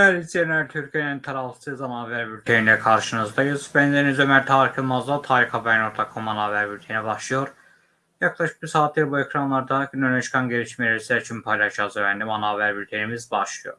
Değerli izleyenler, Türkiye'nin tarafsız ana haber bülteniyle karşınızdayız. Ben Deniz Ömer Tarık Yılmaz'la tarikhaber.com ana haber bülteni başlıyor. Yaklaşık bir saattir bu ekranlarda gün öne çıkan gelişmeleri sizler için paylaşacağız efendim. Ana haber bültenimiz başlıyor.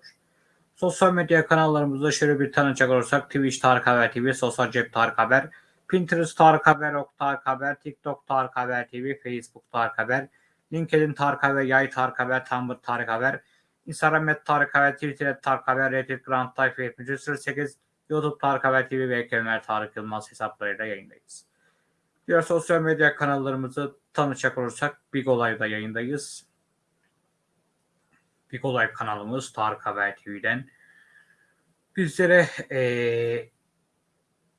Sosyal medya kanallarımızda şöyle bir tanıcak olursak Twitch Tarık Haber TV, Sosyal Cep Tarık Haber, Pinterest Tarık Haber, Ok Tarık Haber, TikTok Tarık Haber TV, Facebook Tarık Haber, LinkedIn Tarık Haber, Yay Tarık Haber, Tumblr Tarık Haber, Instagram et Tarık Haber, Twitter et Tarık Haber, Reddit Grand Tayfa 78, YouTube Tarık Haber TV ve Kemer Tarık Yılmaz hesaplarıyla yayındayız. Diğer sosyal medya kanallarımızı tanıcak olursak Big Olay'da yayındayız. Big Olay kanalımız Tarık Haber TV'den bizlere eee,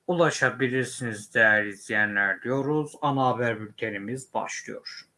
ulaşabilirsiniz değerli izleyenler diyoruz. Ana haber bültenimiz başlıyor.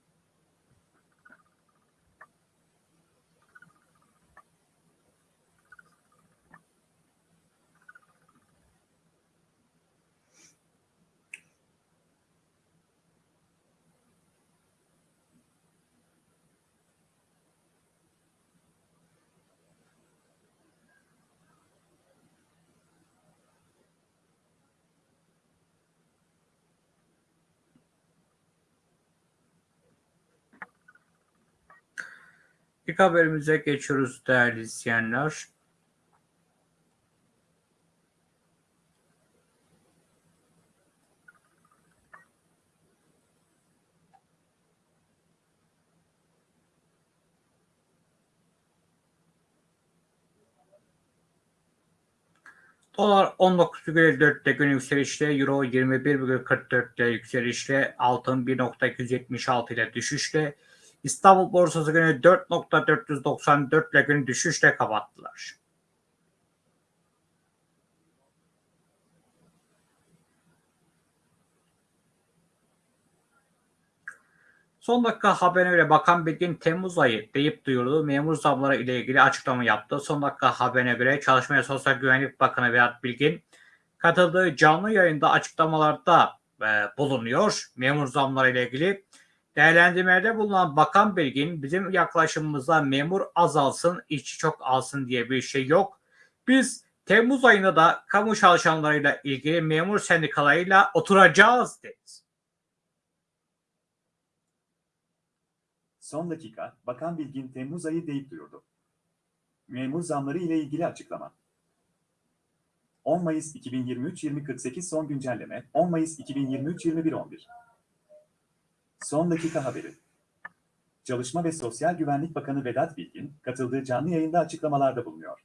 İlk haberimize geçiyoruz değerli izleyenler. Dolar 19,54'te gün yükselişle, Euro 21,44'te yükselişle, altın 1.276 ile düşüşle, İstanbul borsası günü 4.494 ile gün düşüşle kapattılar. Son dakika haberine Bakan Bilgin Temmuz ayı deyip duyurdu. Memur zamları ile ilgili açıklama yaptı. Son dakika haberine göre Çalışma ve Sosyal Güvenlik Bakanı Vedat Bilgin katıldığı canlı yayında açıklamalarda e, bulunuyor. Memur zamları ile ilgili değerlendirmelerde bulunan Bakan Bilgin bizim yaklaşımımızda memur azalsın, işçi çok alsın diye bir şey yok. Biz Temmuz ayında da kamu çalışanlarıyla ilgili memur sendikalarıyla oturacağız dedi. Son dakika, Bakan Bilgin Temmuz ayı deyip duyurdu. Memur zamları ile ilgili açıklama. 10 Mayıs 2023-2048 son güncelleme, 10 Mayıs 2023-2111. Son dakika haberi. Çalışma ve Sosyal Güvenlik Bakanı Vedat Bilgin, katıldığı canlı yayında açıklamalarda bulunuyor.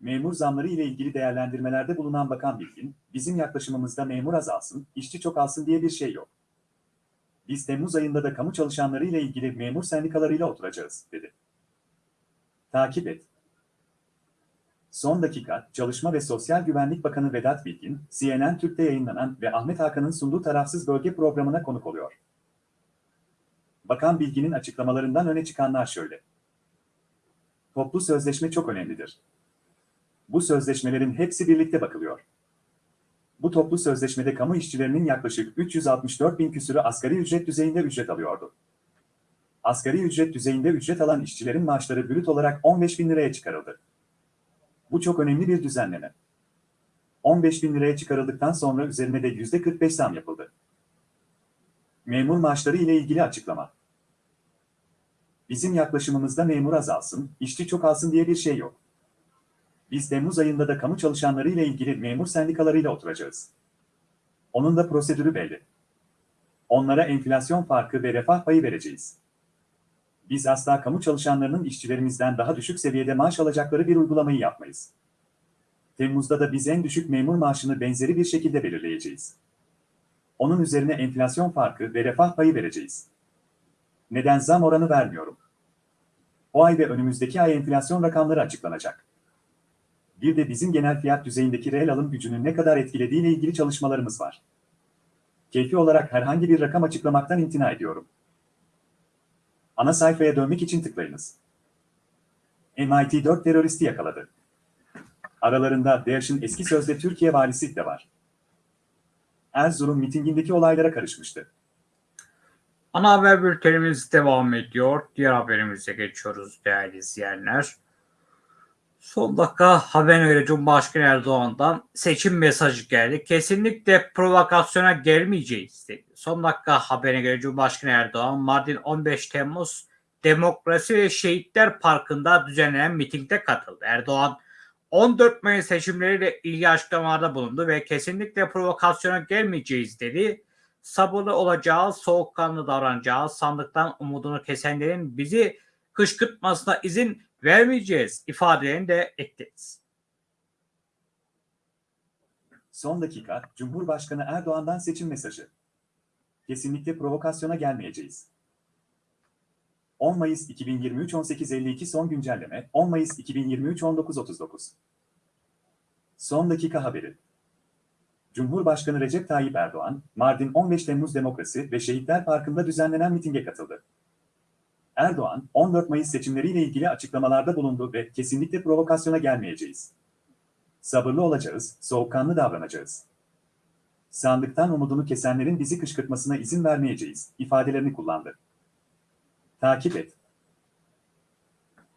Memur zamları ile ilgili değerlendirmelerde bulunan Bakan Bilgin, bizim yaklaşımımızda memur azalsın, işçi çok alsın diye bir şey yok. Biz Temmuz ayında da kamu çalışanları ile ilgili memur sendikalarıyla oturacağız, dedi. Takip et. Son dakika, Çalışma ve Sosyal Güvenlik Bakanı Vedat Bilgin, CNN Türk'te yayınlanan ve Ahmet Hakan'ın sunduğu tarafsız bölge programına konuk oluyor. Bakan Bilgin'in açıklamalarından öne çıkanlar şöyle. Toplu sözleşme çok önemlidir. Bu sözleşmelerin hepsi birlikte bakılıyor. Bu toplu sözleşmede kamu işçilerinin yaklaşık 364 bin küsürü asgari ücret düzeyinde ücret alıyordu. Asgari ücret düzeyinde ücret alan işçilerin maaşları brüt olarak 15 bin liraya çıkarıldı. Bu çok önemli bir düzenleme. 15 bin liraya çıkarıldıktan sonra üzerine de %45 zam yapıldı. Memur maaşları ile ilgili açıklama. Bizim yaklaşımımızda memur azalsın, işçi çok alsın diye bir şey yok. Biz Temmuz ayında da kamu çalışanları ile ilgili memur sendikalarıyla oturacağız. Onun da prosedürü belli. Onlara enflasyon farkı ve refah payı vereceğiz. Biz asla kamu çalışanlarının işçilerimizden daha düşük seviyede maaş alacakları bir uygulamayı yapmayız. Temmuz'da da biz en düşük memur maaşını benzeri bir şekilde belirleyeceğiz. Onun üzerine enflasyon farkı ve refah payı vereceğiz. Neden zam oranı vermiyorum? O ay ve önümüzdeki ay enflasyon rakamları açıklanacak. Bir de bizim genel fiyat düzeyindeki reel alım gücünün ne kadar etkilediğiyle ilgili çalışmalarımız var. Keyfi olarak herhangi bir rakam açıklamaktan imtina ediyorum. Ana sayfaya dönmek için tıklayınız. MIT 4 teröristi yakaladı. Aralarında DAEŞ'in eski sözde Türkiye valisi de var. Erzurum mitingindeki olaylara karışmıştı. Ana haber bültenimiz devam ediyor. Diğer haberimize geçiyoruz değerli izleyenler. Son dakika haberine göre Cumhurbaşkanı Erdoğan'dan seçim mesajı geldi. Kesinlikle provokasyona gelmeyeceğiz dedi. Son dakika haberine göre Cumhurbaşkanı Erdoğan Mardin 15 Temmuz Demokrasi ve Şehitler Parkı'nda düzenlenen mitingde katıldı. Erdoğan 14 Mayıs seçimleriyle ilgili açıklamalarda bulundu ve kesinlikle provokasyona gelmeyeceğiz dedi. Sabırlı olacağız, soğukkanlı davranacağız, sandıktan umudunu kesenlerin bizi kışkırtmasına izin vermeyeceğiz ifadelerini de ekledi. Son dakika, Cumhurbaşkanı Erdoğan'dan seçim mesajı. Kesinlikle provokasyona gelmeyeceğiz. 10 Mayıs 2023 18.52 son güncelleme, 10 Mayıs 2023 19.39. Son dakika haberi. Cumhurbaşkanı Recep Tayyip Erdoğan, Mardin 15 Temmuz Demokrasi ve Şehitler Parkı'nda düzenlenen mitinge katıldı. Erdoğan, 14 Mayıs seçimleriyle ilgili açıklamalarda bulundu ve kesinlikle provokasyona gelmeyeceğiz. Sabırlı olacağız, soğukkanlı davranacağız. Sandıktan umudunu kesenlerin bizi kışkırtmasına izin vermeyeceğiz ifadelerini kullandı. Takip et.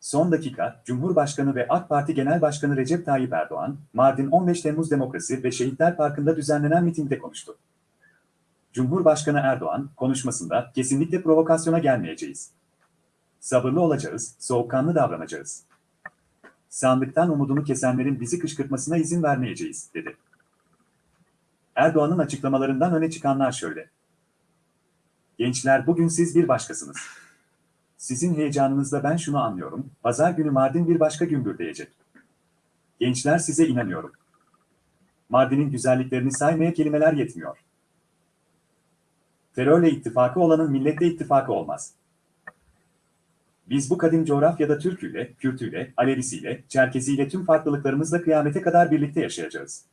Son dakika, Cumhurbaşkanı ve AK Parti Genel Başkanı Recep Tayyip Erdoğan, Mardin 15 Temmuz Demokrasi ve Şehitler Parkı'nda düzenlenen mitingde konuştu. Cumhurbaşkanı Erdoğan, konuşmasında kesinlikle provokasyona gelmeyeceğiz. Sabırlı olacağız, soğukkanlı davranacağız. Sandıktan umudunu kesenlerin bizi kışkırtmasına izin vermeyeceğiz, dedi. Erdoğan'ın açıklamalarından öne çıkanlar şöyle. Gençler bugün siz bir başkasınız. Sizin heyecanınızda ben şunu anlıyorum, pazar günü Mardin bir başka gümbür diyecek. Gençler size inanıyorum. Mardin'in güzelliklerini saymaya kelimeler yetmiyor. Terörle ittifakı olanın milletle ittifakı olmaz. Biz bu kadim coğrafyada Türküyle, Kürtüyle, Alevisiyle, Çerkeziyle tüm farklılıklarımızla kıyamete kadar birlikte yaşayacağız.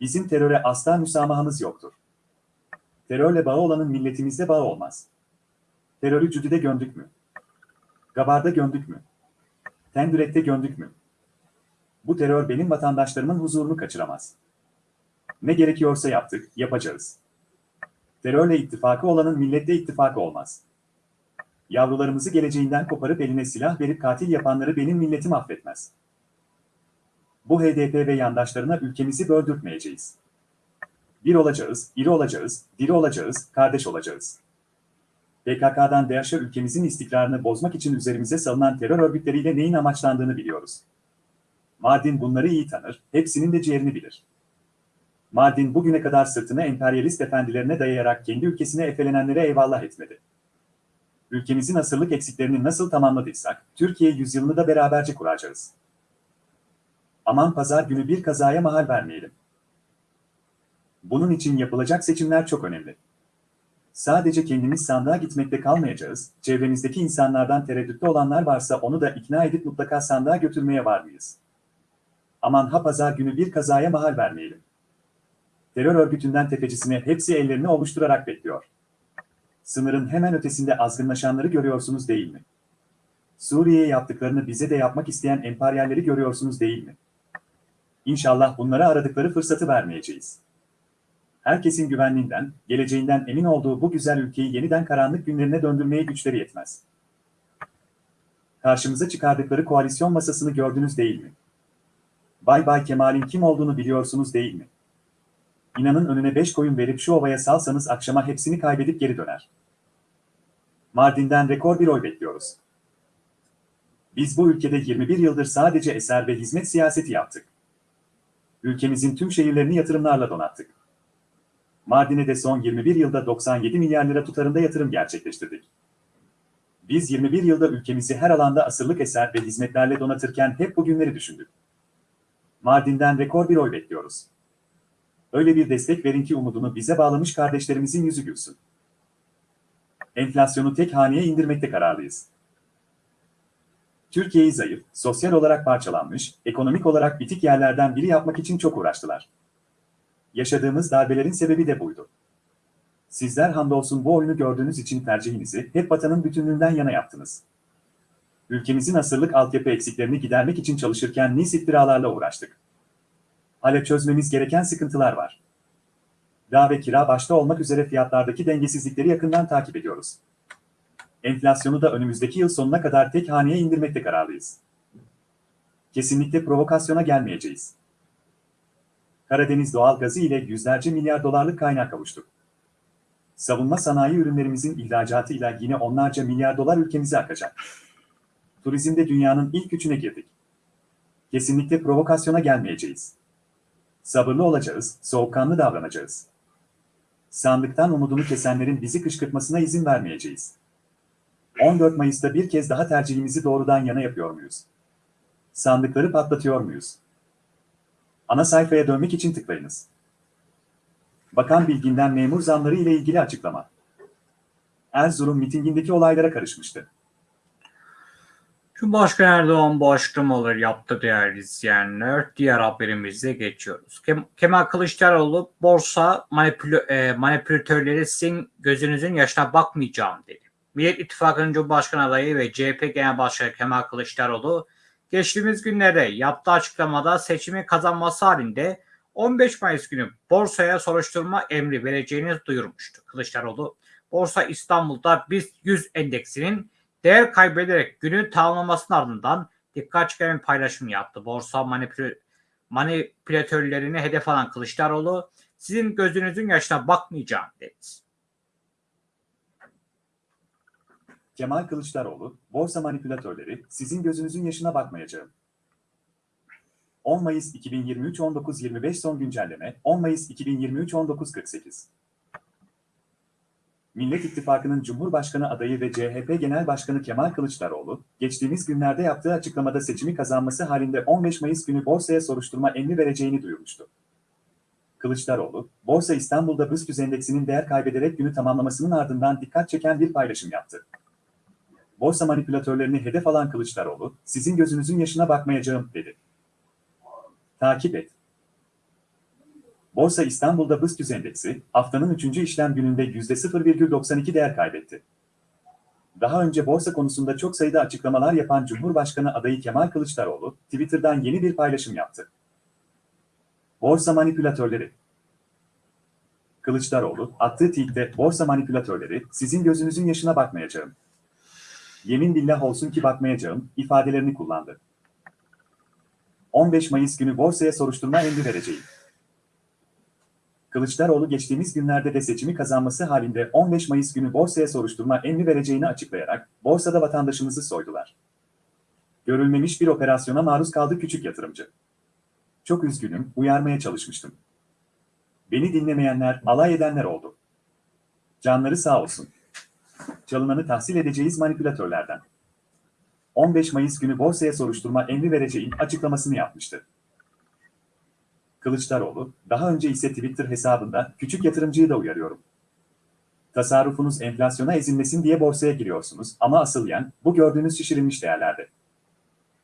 Bizim teröre asla müsamahımız yoktur. Terörle bağı olanın milletimizde bağı olmaz. Terörü Cüdü'de göndük mü? Gabar'da göndük mü? Tendürek'te göndük mü? Bu terör benim vatandaşlarımın huzurunu kaçıramaz. Ne gerekiyorsa yaptık, yapacağız. Terörle ittifakı olanın milletle ittifakı olmaz. Yavrularımızı geleceğinden koparıp eline silah verip katil yapanları benim milletim affetmez. Bu HDP ve yandaşlarına ülkemizi böldürtmeyeceğiz. Bir olacağız, iri olacağız, diri olacağız, kardeş olacağız. PKK'dan DAEŞ'e ülkemizin istikrarını bozmak için üzerimize salınan terör örgütleriyle neyin amaçlandığını biliyoruz. Mardin bunları iyi tanır, hepsinin de ciğerini bilir. Mardin bugüne kadar sırtını emperyalist efendilerine dayayarak kendi ülkesine efelenenlere eyvallah etmedi. Ülkemizin asırlık eksiklerini nasıl tamamladıysak, Türkiye yüzyılını da beraberce kuracağız. Aman pazar günü bir kazaya mahal vermeyelim. Bunun için yapılacak seçimler çok önemli. Sadece kendimiz sandığa gitmekte kalmayacağız, çevremizdeki insanlardan tereddütte olanlar varsa onu da ikna edip mutlaka sandığa götürmeye var mıyız? Aman ha pazar günü bir kazaya mahal vermeyelim. Terör örgütünden tefecisine hepsi ellerini ovuşturarak bekliyor. Sınırın hemen ötesinde azgınlaşanları görüyorsunuz değil mi? Suriye'ye yaptıklarını bize de yapmak isteyen emperyalleri görüyorsunuz değil mi? İnşallah bunlara aradıkları fırsatı vermeyeceğiz. Herkesin güvenliğinden, geleceğinden emin olduğu bu güzel ülkeyi yeniden karanlık günlerine döndürmeye güçleri yetmez. Karşımıza çıkardıkları koalisyon masasını gördünüz değil mi? Bay Bay Kemal'in kim olduğunu biliyorsunuz değil mi? İnanın önüne beş koyun verip şu ovaya salsanız akşama hepsini kaybedip geri döner. Mardin'den rekor bir oy bekliyoruz. Biz bu ülkede 21 yıldır sadece eser ve hizmet siyaseti yaptık. Ülkemizin tüm şehirlerini yatırımlarla donattık. Mardin'e de son 21 yılda 97 milyar lira tutarında yatırım gerçekleştirdik. Biz 21 yılda ülkemizi her alanda asırlık eser ve hizmetlerle donatırken hep bugünleri düşündük. Mardin'den rekor bir oy bekliyoruz. Öyle bir destek verin ki umudunu bize bağlamış kardeşlerimizin yüzü gülsün. Enflasyonu tek haneye indirmekte kararlıyız. Türkiye'yi zayıf, sosyal olarak parçalanmış, ekonomik olarak bitik yerlerden biri yapmak için çok uğraştılar. Yaşadığımız darbelerin sebebi de buydu. Sizler hamdolsun bu oyunu gördüğünüz için tercihinizi hep vatanın bütünlüğünden yana yaptınız. Ülkemizin asırlık altyapı eksiklerini gidermek için çalışırken nice iftiralarla uğraştık. Hala çözmemiz gereken sıkıntılar var. Gıda ve kira başta olmak üzere fiyatlardaki dengesizlikleri yakından takip ediyoruz. Enflasyonu da önümüzdeki yıl sonuna kadar tek haneye indirmekte kararlıyız. Kesinlikle provokasyona gelmeyeceğiz. Karadeniz doğal gazı ile yüzlerce milyar dolarlık kaynak kavuştuk. Savunma sanayi ürünlerimizin ihracatıyla yine onlarca milyar dolar ülkemize akacak. Turizmde dünyanın ilk üçüne girdik. Kesinlikle provokasyona gelmeyeceğiz. Sabırlı olacağız, soğukkanlı davranacağız. Sandıktan umudunu kesenlerin bizi kışkırtmasına izin vermeyeceğiz. 14 Mayıs'ta bir kez daha tercihimizi doğrudan yana yapıyor muyuz? Sandıkları patlatıyor muyuz? Ana sayfaya dönmek için tıklayınız. Bakan Bilgin'den memur zamları ile ilgili açıklama. Erzurum mitingindeki olaylara karışmıştı. Cumhurbaşkanı Erdoğan bu açıklamaları yaptı değerli izleyenler. Diğer haberimize geçiyoruz. Kem- Kemal Kılıçdaroğlu borsa manipüle- e, manipülatörleri sizin gözünüzün yaşına bakmayacağım dedi. Millet İttifakı'nın Cumhurbaşkanı adayı ve CHP Genel Başkanı Kemal Kılıçdaroğlu geçtiğimiz günlerde yaptığı açıklamada seçimi kazanması halinde 15 Mayıs günü borsaya soruşturma emri vereceğini duyurmuştu. Kılıçdaroğlu, Borsa İstanbul'da BIST 100 endeksinin değer kaybederek günün tamamlamasının ardından dikkat çeken bir paylaşım yaptı. Borsa manipül- manipülatörlerini hedef alan Kılıçdaroğlu, sizin gözünüzün yaşına bakmayacağım dedi. Kemal Kılıçdaroğlu, borsa manipülatörleri, sizin gözünüzün yaşına bakmayacağım. 10 Mayıs 2023 19.25 son güncelleme, 10 Mayıs 2023 19.48. Millet İttifakı'nın Cumhurbaşkanı adayı ve CHP Genel Başkanı Kemal Kılıçdaroğlu, geçtiğimiz günlerde yaptığı açıklamada seçimi kazanması halinde 15 Mayıs günü borsaya soruşturma emri vereceğini duyurmuştu. Kılıçdaroğlu, Borsa İstanbul'da BIST 100 endeksinin değer kaybederek günü tamamlamasının ardından dikkat çeken bir paylaşım yaptı. Borsa manipülatörlerini hedef alan Kılıçdaroğlu, sizin gözünüzün yaşına bakmayacağım, dedi. Takip et. Borsa İstanbul'da BIST 100 endeksi, haftanın 3. işlem gününde %0,92 değer kaybetti. Daha önce borsa konusunda çok sayıda açıklamalar yapan Cumhurbaşkanı adayı Kemal Kılıçdaroğlu, Twitter'dan yeni bir paylaşım yaptı. Borsa manipülatörleri Kılıçdaroğlu, attığı tweette borsa manipülatörleri, sizin gözünüzün yaşına bakmayacağım. Yemin billah olsun ki bakmayacağım, ifadelerini kullandı. 15 Mayıs günü borsaya soruşturma emri vereceğim. Kılıçdaroğlu geçtiğimiz günlerde de seçimi kazanması halinde 15 Mayıs günü borsaya soruşturma emri vereceğini açıklayarak borsada vatandaşımızı soydular. Görülmemiş bir operasyona maruz kaldı küçük yatırımcı. Çok üzgünüm, uyarmaya çalışmıştım. Beni dinlemeyenler, alay edenler oldu. Canları sağ olsun. Çalınanı tahsil edeceğiz manipülatörlerden. 15 Mayıs günü borsaya soruşturma emri vereceğin açıklamasını yapmıştı. Kılıçdaroğlu, daha önce ise Twitter hesabında küçük yatırımcıyı da uyarıyorum. Tasarrufunuz enflasyona ezilmesin diye borsaya giriyorsunuz ama asıl yen bu gördüğünüz şişirilmiş değerlerde.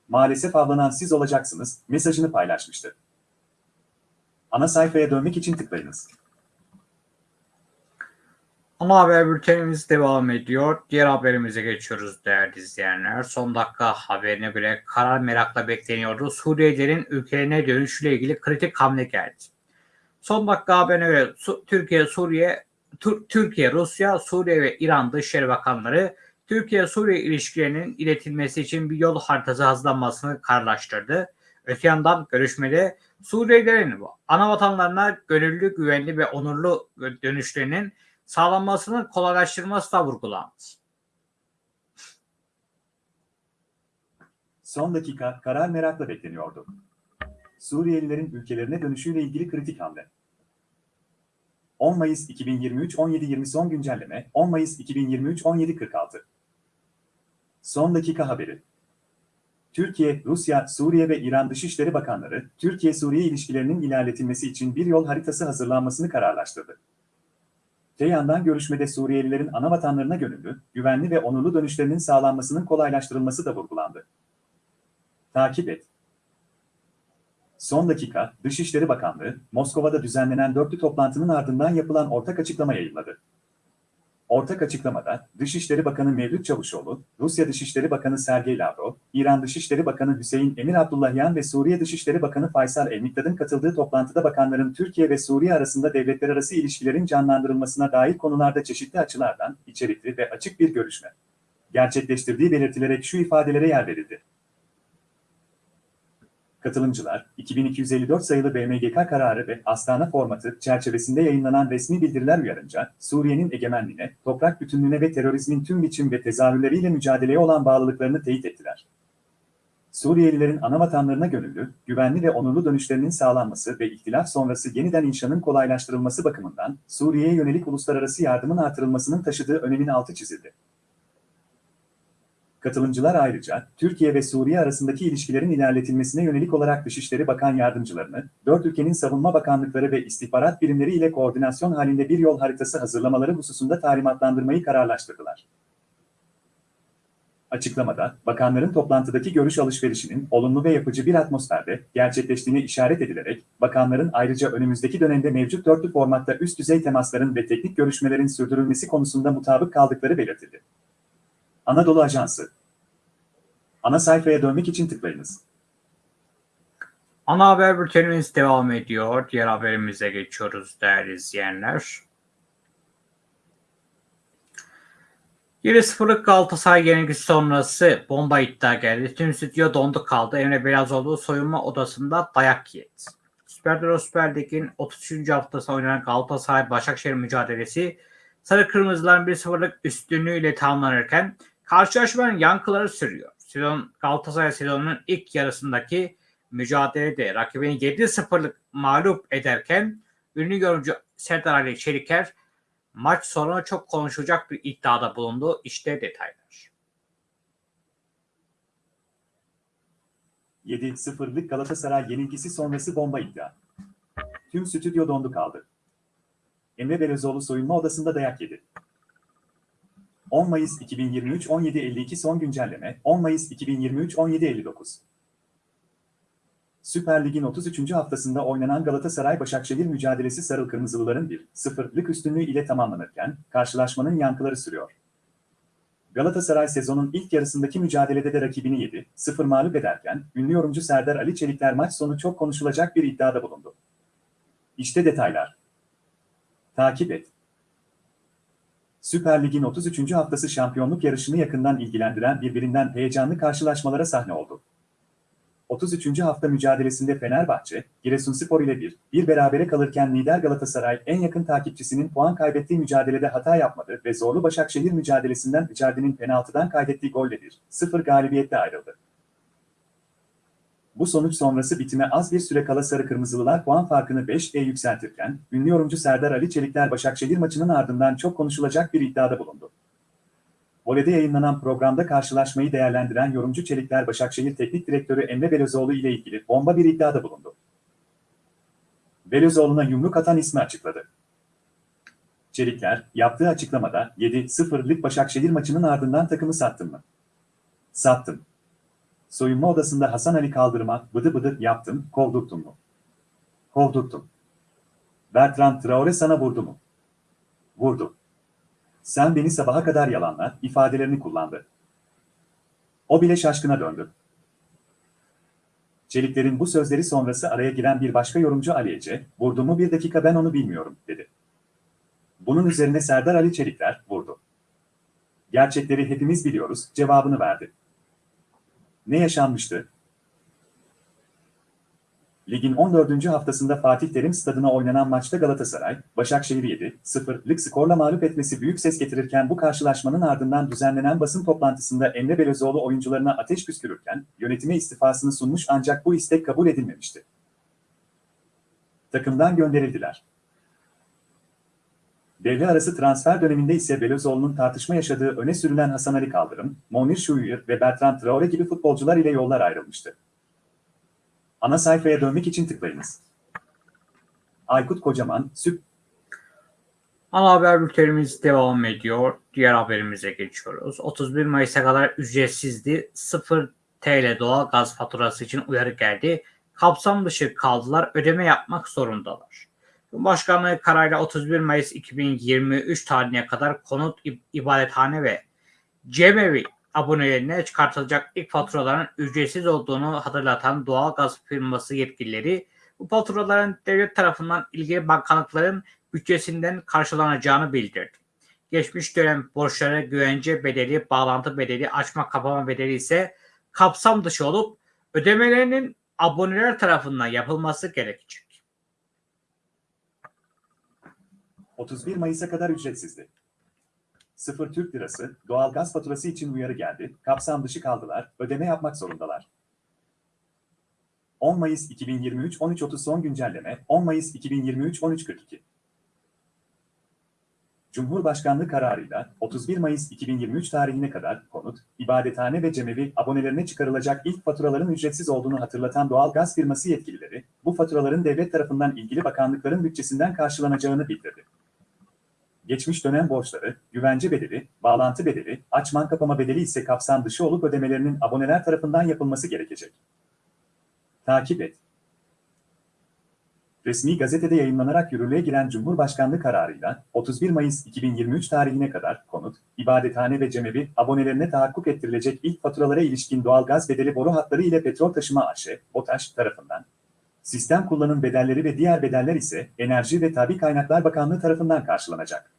Maalesef avlanan siz olacaksınız mesajını paylaşmıştı. Ana sayfaya dönmek için tıklayınız. Ana haber bültenimiz devam ediyor. Diğer haberimize geçiyoruz değerli izleyenler. Son dakika haberine göre karar merakla bekleniyordu. Suriyelilerin ülkelerine dönüşüyle ilgili kritik hamle geldi. Son dakika haberine göre Türkiye, Suriye, Tür- Türkiye, Rusya, Suriye ve İran Dışişleri Bakanları Türkiye-Suriye ilişkilerinin iletilmesi için bir yol haritası hazırlanmasını kararlaştırdı. Öte yandan görüşmede Suriyelilerin ana vatanlarına gönüllü, güvenli ve onurlu dönüşlerinin sağlanmasının kolaylaştırılması da vurgulandı. Son dakika karar merakla bekleniyordu. Suriyelilerin ülkelerine dönüşüyle ilgili kritik hamle. 10 Mayıs 2023 17.20 son güncelleme 10 Mayıs 2023 17.46 Son dakika haberi. Türkiye, Rusya, Suriye ve İran Dışişleri Bakanları, Türkiye-Suriye ilişkilerinin ilerletilmesi için bir yol haritası hazırlanmasını kararlaştırdı. Te yandan görüşmede Suriyelilerin ana vatanlarına gönüllü, güvenli ve onurlu dönüşlerinin sağlanmasının kolaylaştırılması da vurgulandı. Takip et. Son dakika, Dışişleri Bakanlığı, Moskova'da düzenlenen dörtlü toplantının ardından yapılan ortak açıklama yayınladı. Ortak açıklamada, Dışişleri Bakanı Mevlüt Çavuşoğlu, Rusya Dışişleri Bakanı Sergey Lavrov, İran Dışişleri Bakanı Hüseyin Emir Abdullahyan ve Suriye Dışişleri Bakanı Faysal El-Mikdad'ın katıldığı toplantıda bakanların Türkiye ve Suriye arasında devletler arası ilişkilerin canlandırılmasına dair konularda çeşitli açılardan, içerikli ve açık bir görüşme gerçekleştirdiği belirtilerek şu ifadelere yer verildi. Katılımcılar, 2254 sayılı BMGK kararı ve Astana formatı çerçevesinde yayınlanan resmi bildiriler uyarınca, Suriye'nin egemenliğine, toprak bütünlüğüne ve terörizmin tüm biçim ve tezahürleriyle mücadeleye olan bağlılıklarını teyit ettiler. Suriyelilerin ana vatanlarına gönüllü, güvenli ve onurlu dönüşlerinin sağlanması ve ihtilaf sonrası yeniden inşanın kolaylaştırılması bakımından Suriye'ye yönelik uluslararası yardımın artırılmasının taşıdığı önemin altı çizildi. Katılımcılar ayrıca Türkiye ve Suriye arasındaki ilişkilerin ilerletilmesine yönelik olarak Dışişleri Bakan Yardımcılarını, dört ülkenin savunma bakanlıkları ve istihbarat birimleri ile koordinasyon halinde bir yol haritası hazırlamaları hususunda talimatlandırmayı kararlaştırdılar. Açıklamada, bakanların toplantıdaki görüş alışverişinin olumlu ve yapıcı bir atmosferde gerçekleştiğini işaret edilerek, bakanların ayrıca önümüzdeki dönemde mevcut dörtlü formatta üst düzey temasların ve teknik görüşmelerin sürdürülmesi konusunda mutabık kaldıkları belirtildi. Anadolu Ajansı Ana sayfaya dönmek için tıklayınız. Ana haber bültenimiz devam ediyor. Diğer haberimize geçiyoruz değerli izleyenler. 7-0'lık Galatasaray yenilgisi sonrası bomba iddia geldi. Tüm stüdyo dondu kaldı. Emre Belazoğlu soyunma odasında dayak yedi. Süper Euro Süper Lig'in 33. haftası oynanan Galatasaray Başakşehir mücadelesi Sarı Kırmızıların 1-0'lık üstünlüğüyle tamamlanırken karşılaşmanın yankıları sürüyor. Sezon Galatasaray sezonunun ilk yarısındaki mücadelede rakibini 7-0'lık mağlup ederken ünlü yorumcu Serdar Ali Çeliker maç sonra çok konuşulacak bir iddiada bulundu. İşte detaylar. 7-0'lık Galatasaray yenilgisi sonrası bomba iddia. Tüm stüdyo dondu kaldı. Emre Belözoğlu soyunma odasında dayak yedi. 10 Mayıs 2023 17.52 son güncelleme 10 Mayıs 2023 17.59 Süper Lig'in 33. haftasında oynanan Galatasaray-Başakşehir mücadelesi Sarı Kırmızılıların 1-0'lık üstünlüğü ile tamamlanırken karşılaşmanın yankıları sürüyor. Galatasaray sezonun ilk yarısındaki mücadelede de rakibini 7-0 mağlup ederken ünlü yorumcu Serdar Ali Çelikler maç sonu çok konuşulacak bir iddiada bulundu. İşte detaylar. Takip et. Süper Lig'in 33. haftası şampiyonluk yarışını yakından ilgilendiren birbirinden heyecanlı karşılaşmalara sahne oldu. 33. hafta mücadelesinde Fenerbahçe, Giresunspor ile bir, bir berabere kalırken lider Galatasaray en yakın takipçisinin puan kaybettiği mücadelede hata yapmadı ve zorlu Başakşehir mücadelesinden Icardi'nin penaltıdan kaydettiği golle bir, sıfır galibiyetle ayrıldı. Bu sonuç sonrası bitime az bir süre kala Sarı Kırmızılılar puan farkını 5'e yükseltirken, ünlü yorumcu Serdar Ali Çelikler Başakşehir maçının ardından çok konuşulacak bir iddiada bulundu. Vole'de yayınlanan programda karşılaşmayı değerlendiren yorumcu Çelikler Başakşehir Teknik Direktörü Emre Belözoğlu ile ilgili bomba bir iddiada bulundu. Belözoğlu'na yumruk atan ismi açıkladı. Çelikler, yaptığı açıklamada 7-0'lık Başakşehir maçının ardından takımı sattım mı? Sattım. Soyunma odasında Hasan Ali kaldırıma bıdı bıdı yaptım, kovdurttum mu? Kovdurttum. Bertrand Traore sana vurdu mu? Vurdu. Sen beni sabaha kadar yalanla ifadelerini kullandı. O bile şaşkına döndü. Çelikler'in bu sözleri sonrası araya giren bir başka yorumcu Ali Ece, vurdu mu bir dakika ben onu bilmiyorum, dedi. Bunun üzerine Serdar Ali Çelikler, vurdu. Gerçekleri hepimiz biliyoruz, cevabını verdi. Ne yaşanmıştı? Ligin 14. haftasında Fatih Terim stadına oynanan maçta Galatasaray, Başakşehir'i 7-0'lık skorla mağlup etmesi büyük ses getirirken bu karşılaşmanın ardından düzenlenen basın toplantısında Emre Belözoğlu oyuncularına ateş püskürürken yönetime istifasını sunmuş ancak bu istek kabul edilmemişti. Takımdan gönderildiler. Devre arası transfer döneminde ise Belözoğlu'nun tartışma yaşadığı öne sürülen Hasan Ali Kaldırım, Monir Şuyur ve Bertrand Traore gibi futbolcular ile yollar ayrılmıştı. Ana sayfaya dönmek için tıklayınız. Aykut Kocaman, Süp Ana haber bültenimiz devam ediyor. Diğer haberimize geçiyoruz. 31 Mayıs'a kadar ücretsizdi. 0 TL doğal gaz faturası için uyarı geldi. Kapsam dışı kaldılar. Ödeme yapmak zorundalar. Cumhurbaşkanlığı kararıyla 31 Mayıs 2023 tarihine kadar konut, ibadethane ve cemevi abonelerine çıkartılacak ilk faturaların ücretsiz olduğunu hatırlatan doğalgaz firması yetkilileri bu faturaların devlet tarafından ilgili bakanlıkların bütçesinden karşılanacağını bildirdi. Geçmiş dönem borçları güvence bedeli, bağlantı bedeli, açma kapama bedeli ise kapsam dışı olup ödemelerinin aboneler tarafından yapılması gerekecek. 31 Mayıs'a kadar ücretsizdi. 0 Türk Lirası, doğalgaz faturası için uyarı geldi, kapsam dışı kaldılar, ödeme yapmak zorundalar. 10 Mayıs 2023 13.30 son güncelleme, 10 Mayıs 2023 13.42 Cumhurbaşkanlığı kararıyla 31 Mayıs 2023 tarihine kadar konut, ibadethane ve cemevi abonelerine çıkarılacak ilk faturaların ücretsiz olduğunu hatırlatan doğalgaz firması yetkilileri, bu faturaların devlet tarafından ilgili bakanlıkların bütçesinden karşılanacağını bildirdi. Geçmiş dönem borçları, güvence bedeli, bağlantı bedeli, açman kapama bedeli ise kapsam dışı olup ödemelerinin aboneler tarafından yapılması gerekecek. Takip et. Resmi gazetede yayınlanarak yürürlüğe giren Cumhurbaşkanlığı kararıyla 31 Mayıs 2023 tarihine kadar konut, ibadethane ve cemevi abonelerine tahakkuk ettirilecek ilk faturalara ilişkin doğalgaz bedeli boru hatları ile petrol taşıma AŞ, BOTAŞ tarafından, sistem kullanım bedelleri ve diğer bedeller ise Enerji ve Tabi Kaynaklar Bakanlığı tarafından karşılanacak.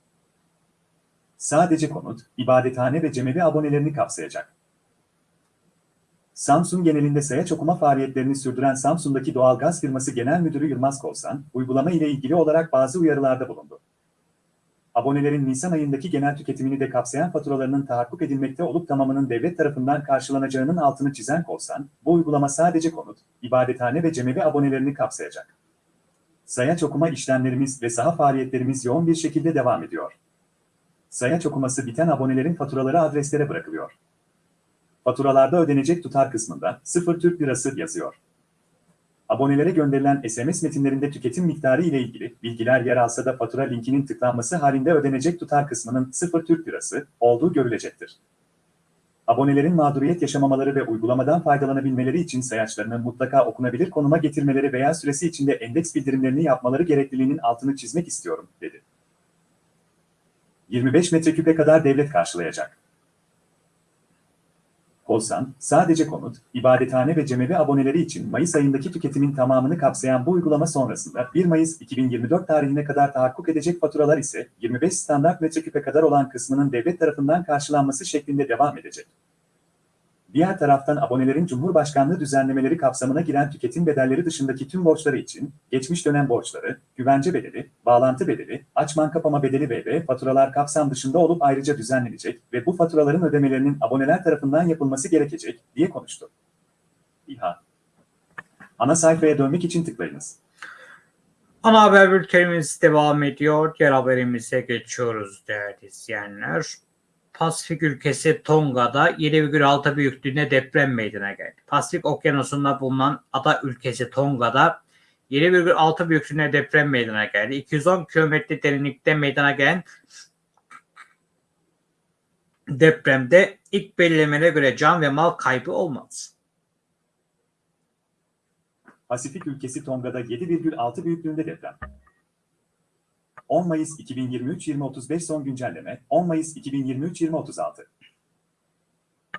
Sadece konut, ibadethane ve cemevi abonelerini kapsayacak. Samsung genelinde sayaç okuma faaliyetlerini sürdüren Samsun'daki doğalgaz firması genel müdürü Yılmaz Kolsan, uygulama ile ilgili olarak bazı uyarılarda bulundu. Abonelerin Nisan ayındaki genel tüketimini de kapsayan faturalarının tahakkuk edilmekte olup tamamının devlet tarafından karşılanacağının altını çizen Kolsan, bu uygulama sadece konut, ibadethane ve cemevi abonelerini kapsayacak. Sayaç okuma işlemlerimiz ve saha faaliyetlerimiz yoğun bir şekilde devam ediyor. Sayaç okuması biten abonelerin faturaları adreslere bırakılıyor. Faturalarda ödenecek tutar kısmında 0 Türk Lirası yazıyor. Abonelere gönderilen SMS metinlerinde tüketim miktarı ile ilgili bilgiler yer alsa da fatura linkinin tıklanması halinde ödenecek tutar kısmının 0 Türk Lirası olduğu görülecektir. Abonelerin mağduriyet yaşamamaları ve uygulamadan faydalanabilmeleri için sayaçlarını mutlaka okunabilir konuma getirmeleri veya süresi içinde endeks bildirimlerini yapmaları gerekliliğinin altını çizmek istiyorum, dedi. 25 metreküpe kadar devlet karşılayacak. Kolsan, sadece konut, ibadethane ve cemevi aboneleri için Mayıs ayındaki tüketimin tamamını kapsayan bu uygulama sonrasında 1 Mayıs 2024 tarihine kadar tahakkuk edecek faturalar ise 25 standart metreküpe kadar olan kısmının devlet tarafından karşılanması şeklinde devam edecek. Diğer taraftan abonelerin Cumhurbaşkanlığı düzenlemeleri kapsamına giren tüketim bedelleri dışındaki tüm borçları için, geçmiş dönem borçları, güvence bedeli, bağlantı bedeli, açman kapama bedeli ve faturalar kapsam dışında olup ayrıca düzenlenecek ve bu faturaların ödemelerinin aboneler tarafından yapılması gerekecek, diye konuştu. İHA Ana sayfaya dönmek için tıklayınız. Ana haber bültenimiz devam ediyor. Diğer haberimize geçiyoruz değerli izleyenler. Pasifik ülkesi Tonga'da 7,6 büyüklüğünde deprem meydana geldi. Pasifik okyanusunda bulunan ada ülkesi Tonga'da 7,6 büyüklüğünde deprem meydana geldi. 210 kilometre derinlikte meydana gelen depremde ilk belirlemelere göre can ve mal kaybı olmadı. Pasifik ülkesi Tonga'da 7,6 büyüklüğünde deprem. 10 Mayıs 2023 2035 son güncelleme 10 Mayıs 2023 2036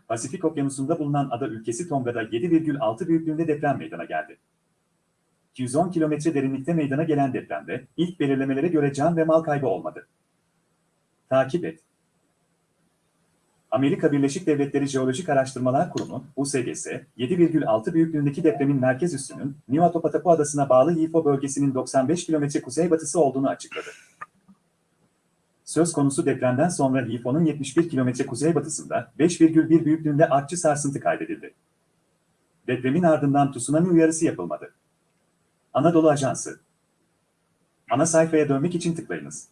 Pasifik Okyanusu'nda bulunan ada ülkesi Tonga'da 7,6 büyüklüğünde deprem meydana geldi. 210 kilometre derinlikte meydana gelen depremde ilk belirlemelere göre can ve mal kaybı olmadı. Takip et. Amerika Birleşik Devletleri Jeolojik Araştırmalar Kurumu, USGS, 7,6 büyüklüğündeki depremin merkez üssünün Niuatopotapo Adası'na bağlı Hifo bölgesinin 95 kilometre kuzeybatısı olduğunu açıkladı. Söz konusu depremden sonra Hifo'nun 71 kilometre kuzeybatısında 5,1 büyüklüğünde artçı sarsıntı kaydedildi. Depremin ardından tsunami uyarısı yapılmadı. Anadolu Ajansı Ana sayfaya dönmek için tıklayınız.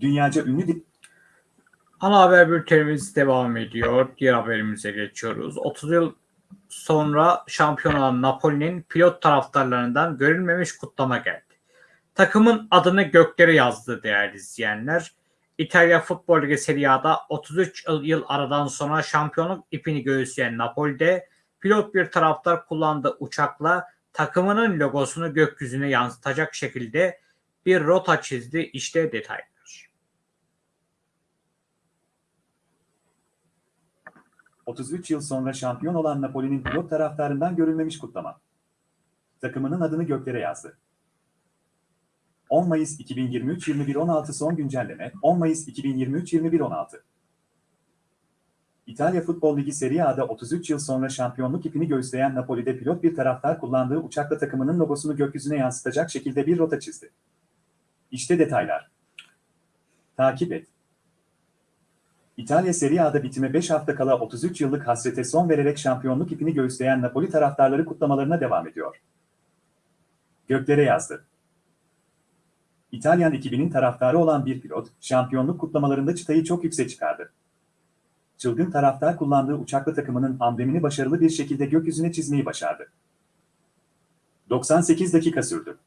Dünyaca ünlü Ana haber bültenimiz devam ediyor. Diğer haberimize geçiyoruz. 30 yıl sonra şampiyon olan Napoli'nin pilot taraftarlarından görülmemiş kutlama geldi. Takımın adını göklere yazdı değerli izleyenler. İtalya Futbol Ligi Serie A'da 33 yıl, aradan sonra şampiyonluk ipini göğüsleyen Napoli'de pilot bir taraftar kullandığı uçakla takımının logosunu gökyüzüne yansıtacak şekilde bir rota çizdi. İşte detaylar. 33 yıl sonra şampiyon olan Napoli'nin pilot taraftarından görülmemiş kutlama. Takımının adını göklere yazdı. 10 Mayıs 2023 21.16 son güncelleme 10 Mayıs 2023 21.16 İtalya Futbol Ligi Serie A'da 33 yıl sonra şampiyonluk ipini göğüsleyen Napoli'de pilot bir taraftar kullandığı uçakla takımının logosunu gökyüzüne yansıtacak şekilde bir rota çizdi. İşte detaylar. Takip et. İtalya Serie A'da bitime 5 hafta kala 33 yıllık hasrete son vererek şampiyonluk ipini göğüsleyen Napoli taraftarları kutlamalarına devam ediyor. Göklere yazdı. İtalyan ekibinin taraftarı olan bir pilot, şampiyonluk kutlamalarında çıtayı çok yüksek çıkardı. Çılgın taraftar kullandığı uçaklı takımının amblemini başarılı bir şekilde gökyüzüne çizmeyi başardı. 98 dakika sürdü.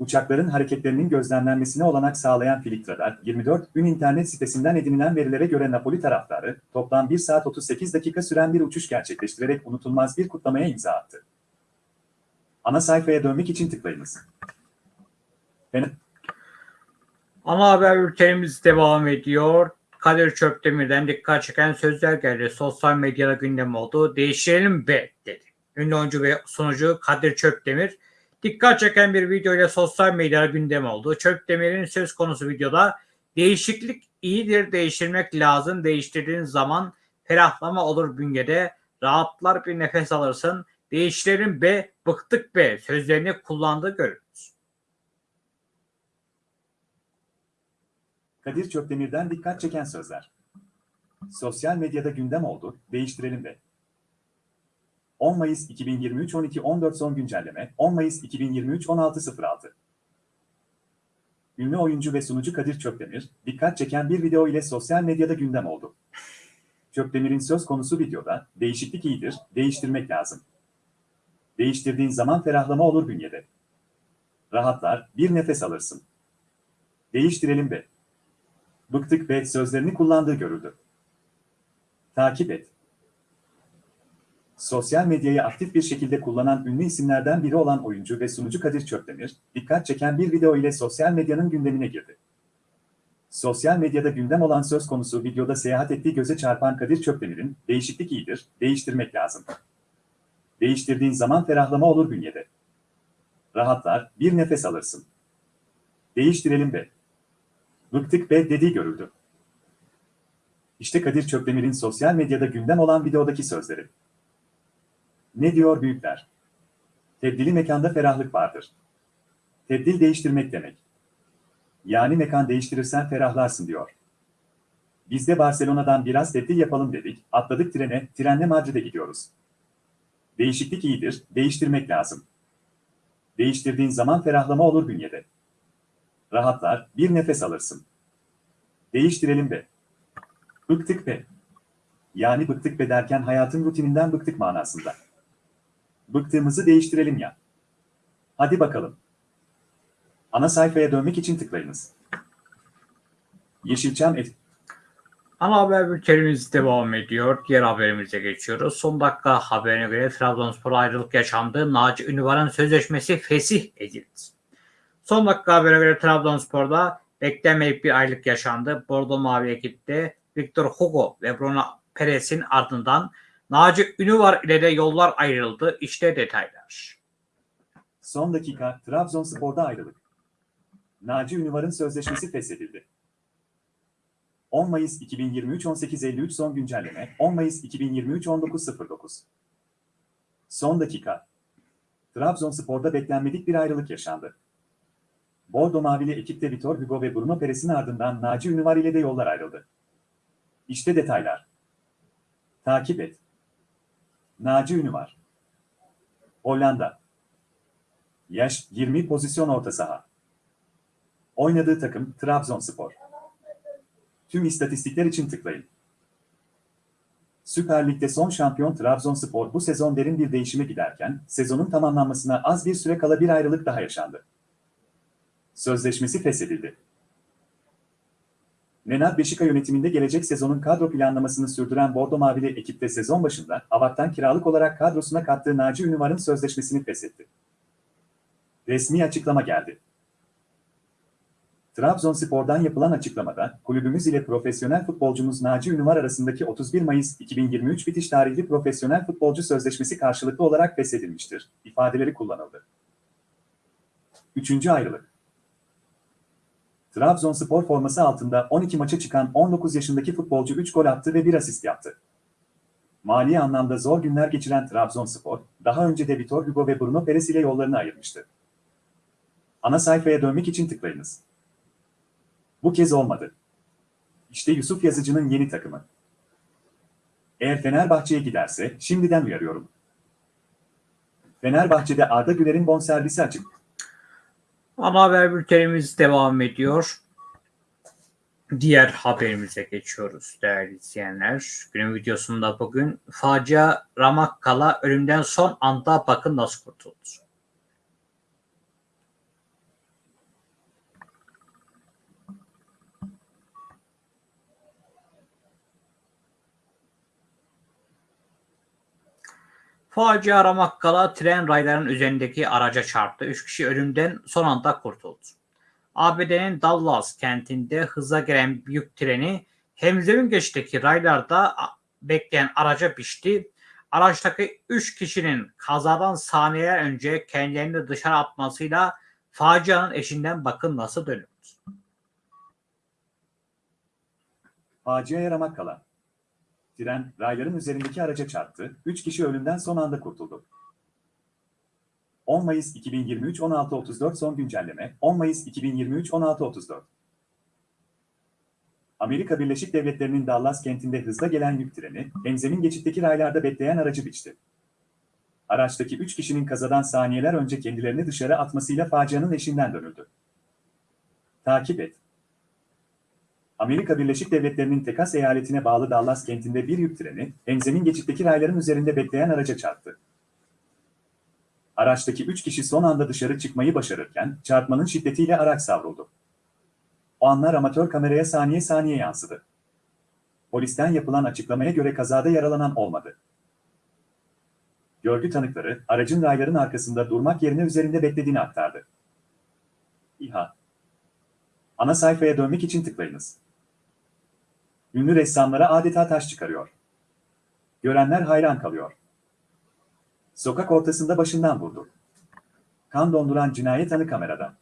Uçakların hareketlerinin gözlemlenmesine olanak sağlayan Filtradar, 24 gün internet sitesinden edinilen verilere göre Napoli taraftarı, toplam 1 saat 38 dakika süren bir uçuş gerçekleştirerek unutulmaz bir kutlamaya imza attı. Ana sayfaya dönmek için tıklayınız. Fen- Ana haber bültenimiz devam ediyor. Kadir Çöpdemir'den dikkat çeken sözler geldi. Sosyal medyada gündem oldu. Değiştirelim be dedi. Ünlü oyuncu ve sunucu Kadir Çöpdemir dikkat çeken bir video ile sosyal medyada gündem oldu. Çöpdemir'in söz konusu videoda değişiklik iyidir, değiştirmek lazım. Değiştirdiğin zaman ferahlama olur bünyede. Rahatlar bir nefes alırsın. Değiştirelim be, bıktık be sözlerini kullandığı görülür. Kadir Çöpdemir'den dikkat çeken sözler. Sosyal medyada gündem oldu, değiştirelim de. 10 Mayıs 2023 12.14 son güncelleme, 10 Mayıs 2023 16.06. Ünlü oyuncu ve sunucu Kadir Çöpdemir, dikkat çeken bir video ile sosyal medyada gündem oldu. Çöpdemir'in söz konusu videoda, değişiklik iyidir, değiştirmek lazım. Değiştirdiğin zaman ferahlama olur bünyede. Rahatlar, bir nefes alırsın. Değiştirelim be. Bıktık ve sözlerini kullandığı görüldü. Takip et. Sosyal medyayı aktif bir şekilde kullanan ünlü isimlerden biri olan oyuncu ve sunucu Kadir Çöpdemir, dikkat çeken bir video ile sosyal medyanın gündemine girdi. Sosyal medyada gündem olan söz konusu videoda seyahat ettiği göze çarpan Kadir Çöpdemir'in, değişiklik iyidir, değiştirmek lazım. Değiştirdiğin zaman ferahlama olur bünyede. Rahatlar, bir nefes alırsın. Değiştirelim be. Bıktık be dediği görüldü. İşte Kadir Çöpdemir'in sosyal medyada gündem olan videodaki sözleri. Ne diyor büyükler? Tebdili mekanda ferahlık vardır. Tebdil değiştirmek demek. Yani mekan değiştirirsen ferahlarsın diyor. Biz de Barcelona'dan biraz tebdil yapalım dedik, atladık trene, trenle Madrid'e gidiyoruz. Değişiklik iyidir, değiştirmek lazım. Değiştirdiğin zaman ferahlama olur bünyede. Rahatlar, bir nefes alırsın. Değiştirelim be. Bıktık be. Yani bıktık be derken hayatın rutininden bıktık manasında. Bıktığımızı değiştirelim ya. Hadi bakalım. Ana sayfaya dönmek için tıklayınız. Yeşilçam et Ana haber bültenimiz devam ediyor. Diğer haberimize geçiyoruz. Son dakika haberine göre Trabzonspor ayrılık yaşandı. Naci Ünvar'ın sözleşmesi fesih edildi. Son dakika haberine göre Trabzonspor'da beklenmedik bir ayrılık yaşandı. Bordo Mavi ekipte Victor Hugo ve Bruno Perez'in ardından Naci Ünvar ile de yollar ayrıldı. İşte detaylar. Son dakika Trabzonspor'da ayrılık. Naci Ünvar'ın sözleşmesi feshedildi. 10 Mayıs 2023 18.53 son güncelleme 10 Mayıs 2023 19.09 Son dakika Trabzonspor'da beklenmedik bir ayrılık yaşandı. Bordo Mavili ekipte Vitor Hugo ve Bruno Perez'in ardından Naci Ünvar ile de yollar ayrıldı. İşte detaylar. Takip et. Naci Ünvar Hollanda Yaş 20 pozisyon orta saha. Oynadığı takım Trabzonspor. Tüm istatistikler için tıklayın. Süper Lig'de son şampiyon Trabzonspor bu sezon derin bir değişime giderken, sezonun tamamlanmasına az bir süre kala bir ayrılık daha yaşandı. Sözleşmesi feshedildi. Nenad Beşika yönetiminde gelecek sezonun kadro planlamasını sürdüren Bordo Mavili ekipte sezon başında Avak'tan kiralık olarak kadrosuna kattığı Naci Ünvar'ın sözleşmesini feshetti. Resmi açıklama geldi. Trabzonspor'dan yapılan açıklamada, kulübümüz ile profesyonel futbolcumuz Naci Ünvar arasındaki 31 Mayıs 2023 bitiş tarihli profesyonel futbolcu sözleşmesi karşılıklı olarak feshedilmiştir, ifadeleri kullanıldı. Üçüncü ayrılık. Trabzonspor forması altında 12 maça çıkan 19 yaşındaki futbolcu 3 gol attı ve 1 asist yaptı. Mali anlamda zor günler geçiren Trabzonspor, daha önce de Vitor Hugo ve Bruno Perez ile yollarını ayırmıştı. Ana sayfaya dönmek için tıklayınız. Bu kez olmadı. İşte Yusuf Yazıcı'nın yeni takımı. Eğer Fenerbahçe'ye giderse şimdiden uyarıyorum. Fenerbahçe'de Arda Güler'in bonservisi açık. Ana haber bültenimiz devam ediyor. Diğer haberimize geçiyoruz değerli izleyenler. Günün videosunda bugün facia Ramakkala ölümden son anda bakın nasıl kurtuldu. Facia Ramakkala tren raylarının üzerindeki araca çarptı. Üç kişi ölümden son anda kurtuldu. ABD'nin Dallas kentinde hıza gelen büyük treni Hemzemin geçteki raylarda bekleyen araca biçti. Araçtaki 3 kişinin kazadan saniyeler önce kendilerini dışarı atmasıyla facianın eşinden bakın nasıl dönüldü. Faciaya ramak kala. Tren, rayların üzerindeki araca çarptı, 3 kişi ölümden son anda kurtuldu. 10 Mayıs 2023 16.34 son güncelleme, 10 Mayıs 2023 16.34 Amerika Birleşik Devletleri'nin Dallas kentinde hızla gelen yük treni, benzemin geçitteki raylarda bekleyen aracı biçti. Araçtaki 3 kişinin kazadan saniyeler önce kendilerini dışarı atmasıyla facianın eşinden dönüldü. Takip et. Amerika Birleşik Devletleri'nin Tekas eyaletine bağlı Dallas kentinde bir yük treni, benzemin geçitteki rayların üzerinde bekleyen araca çarptı. Araçtaki 3 kişi son anda dışarı çıkmayı başarırken çarpmanın şiddetiyle araç savruldu. O anlar amatör kameraya saniye saniye yansıdı. Polisten yapılan açıklamaya göre kazada yaralanan olmadı. Görgü tanıkları aracın rayların arkasında durmak yerine üzerinde beklediğini aktardı. İHA Ana sayfaya dönmek için tıklayınız. Ünlü ressamlara adeta taş çıkarıyor. Görenler hayran kalıyor. Sokak ortasında başından vurdu. Kan donduran cinayet anı kamerada.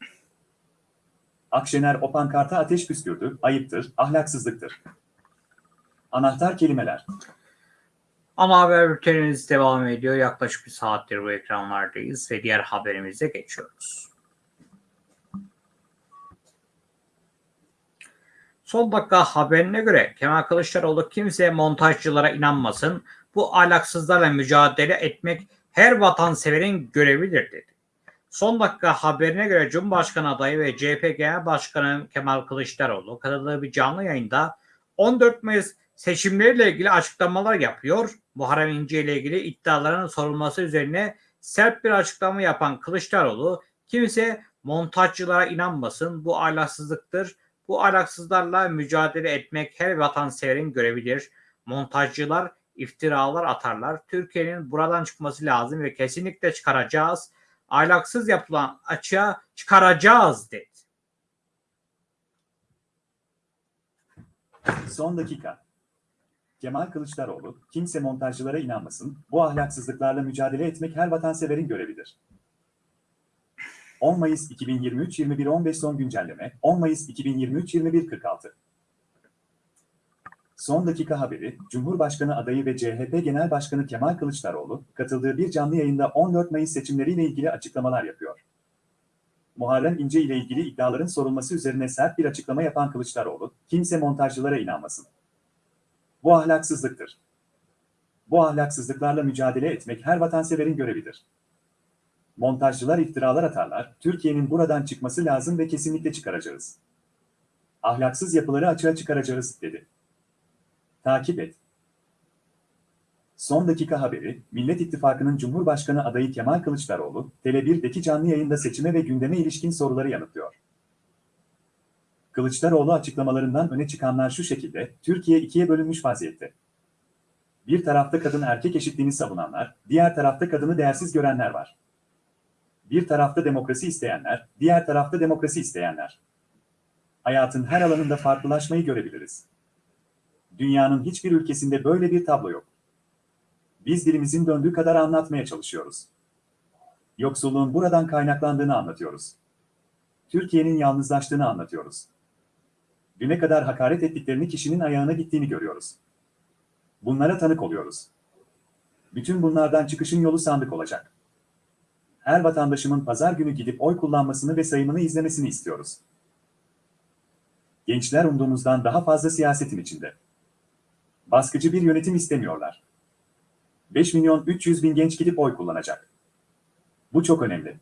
Akşener o pankarta ateş püskürdü, ayıptır, ahlaksızlıktır. Anahtar kelimeler. Ana haber bültenimiz devam ediyor. Yaklaşık bir saattir bu ekranlardayız ve diğer haberimize geçiyoruz. Son dakika haberine göre Kemal Kılıçdaroğlu kimse montajcılara inanmasın. Bu ahlaksızlarla mücadele etmek her vatanseverin görevidir dedi. Son dakika haberine göre Cumhurbaşkanı adayı ve CHP Genel Başkanı Kemal Kılıçdaroğlu katıldığı bir canlı yayında 14 Mayıs seçimleriyle ilgili açıklamalar yapıyor. Muharrem İnce ile ilgili iddiaların sorulması üzerine sert bir açıklama yapan Kılıçdaroğlu kimse montajcılara inanmasın bu ahlaksızlıktır. Bu ahlaksızlarla mücadele etmek her vatanseverin görevidir. Montajcılar iftiralar atarlar. Türkiye'nin buradan çıkması lazım ve kesinlikle çıkaracağız. Ahlaksız yapılan açığa çıkaracağız dedi. Son dakika. Kemal Kılıçdaroğlu, kimse montajcılara inanmasın, bu ahlaksızlıklarla mücadele etmek her vatanseverin görevidir. 10 Mayıs 2023 21.15 son güncelleme, 10 Mayıs 2023 21.46 Son dakika haberi, Cumhurbaşkanı adayı ve CHP Genel Başkanı Kemal Kılıçdaroğlu, katıldığı bir canlı yayında 14 Mayıs seçimleriyle ilgili açıklamalar yapıyor. Muharrem İnce ile ilgili iddiaların sorulması üzerine sert bir açıklama yapan Kılıçdaroğlu, kimse montajcılara inanmasın. Bu ahlaksızlıktır. Bu ahlaksızlıklarla mücadele etmek her vatanseverin görevidir. Montajcılar iftiralar atarlar, Türkiye'nin buradan çıkması lazım ve kesinlikle çıkaracağız. Ahlaksız yapıları açığa çıkaracağız, dedi. Takip et. Son dakika haberi, Millet İttifakı'nın Cumhurbaşkanı adayı Kemal Kılıçdaroğlu, Tele1'deki canlı yayında seçime ve gündeme ilişkin soruları yanıtlıyor. Kılıçdaroğlu açıklamalarından öne çıkanlar şu şekilde, Türkiye ikiye bölünmüş vaziyette. Bir tarafta kadın erkek eşitliğini savunanlar, diğer tarafta kadını değersiz görenler var. Bir tarafta demokrasi isteyenler, diğer tarafta demokrasi isteyenler. Hayatın her alanında farklılaşmayı görebiliriz. Dünyanın hiçbir ülkesinde böyle bir tablo yok. Biz dilimizin döndüğü kadar anlatmaya çalışıyoruz. Yoksulluğun buradan kaynaklandığını anlatıyoruz. Türkiye'nin yalnızlaştığını anlatıyoruz. Düne kadar hakaret ettiklerini kişinin ayağına gittiğini görüyoruz. Bunlara tanık oluyoruz. Bütün bunlardan çıkışın yolu sandık olacak. Her vatandaşımın pazar günü gidip oy kullanmasını ve sayımını izlemesini istiyoruz. Gençler umduğumuzdan daha fazla siyasetin içinde. Baskıcı bir yönetim istemiyorlar. 5 milyon 300 bin genç gidip oy kullanacak. Bu çok önemli.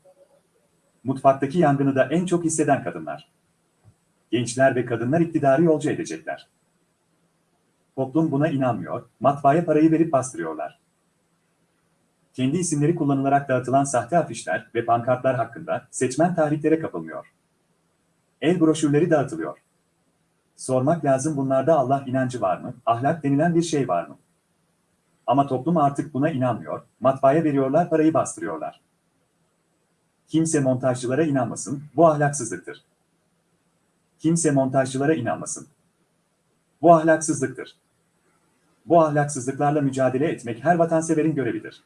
Mutfaktaki yangını da en çok hisseden kadınlar. Gençler ve kadınlar iktidarı yolcu edecekler. Toplum buna inanmıyor, matbaaya parayı verip bastırıyorlar. Kendi isimleri kullanılarak dağıtılan sahte afişler ve pankartlar hakkında seçmen tahriklere kapılmıyor. El broşürleri dağıtılıyor. Sormak lazım bunlarda Allah inancı var mı, ahlak denilen bir şey var mı? Ama toplum artık buna inanmıyor, matbaaya veriyorlar parayı bastırıyorlar. Kimse montajcılara inanmasın, bu ahlaksızlıktır. Kimse montajcılara inanmasın. Bu ahlaksızlıktır. Bu ahlaksızlıklarla mücadele etmek her vatanseverin görevidir.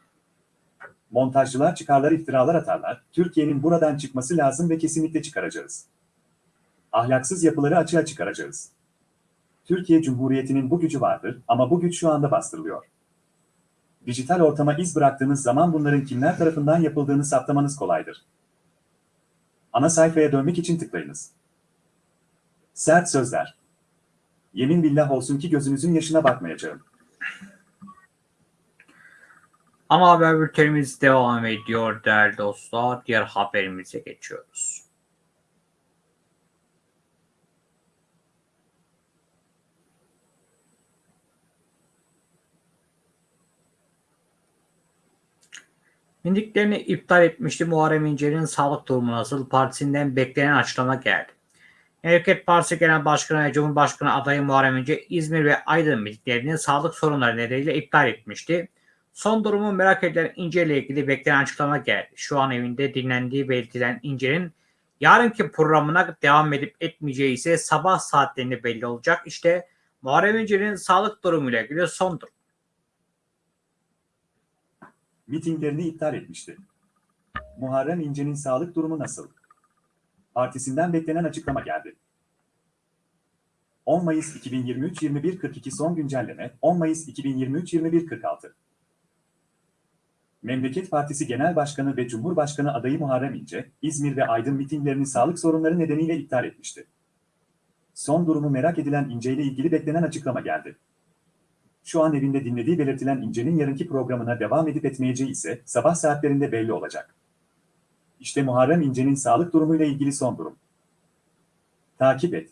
Montajcılar çıkarlar iftiralar atarlar, Türkiye'nin buradan çıkması lazım ve kesinlikle çıkaracağız. Ahlaksız yapıları açığa çıkaracağız. Türkiye Cumhuriyeti'nin bu gücü vardır ama bu güç şu anda bastırılıyor. Dijital ortama iz bıraktığınız zaman bunların kimler tarafından yapıldığını saptamanız kolaydır. Ana sayfaya dönmek için tıklayınız. Sert sözler. Yemin billah olsun ki gözünüzün yaşına bakmayacağım. Ana haber bültenimiz devam ediyor değerli dostlar. Diğer haberimize geçiyoruz. Mindiklerini iptal etmişti. Muharrem İnce'nin sağlık durumu nasıl? Partisinden beklenen açıklama geldi. Hareket Partisi Genel Başkanı ve Cumhurbaşkanı adayı Muharrem İnce İzmir ve Aydın mindiklerini sağlık sorunları nedeniyle iptal etmişti. Son durumu merak edilen İnce ile ilgili beklenen açıklama geldi. Şu an evinde dinlendiği belirtilen İnce'nin yarınki programına devam edip etmeyeceği ise sabah saatlerinde belli olacak. İşte Muharrem İnce'nin sağlık durumuyla ilgili son durum. Mitinglerini iptal etmişti. Muharrem İnce'nin sağlık durumu nasıl? Partisinden beklenen açıklama geldi. 10 Mayıs 2023 21.42 son güncelleme 10 Mayıs 2023 21.46 Memleket Partisi Genel Başkanı ve Cumhurbaşkanı adayı Muharrem İnce, İzmir ve Aydın mitinglerini sağlık sorunları nedeniyle iptal etmişti. Son durumu merak edilen İnce ile ilgili beklenen açıklama geldi. Şu an evinde dinlediği belirtilen İnce'nin yarınki programına devam edip etmeyeceği ise sabah saatlerinde belli olacak. İşte Muharrem İnce'nin sağlık durumuyla ilgili son durum. Takip et.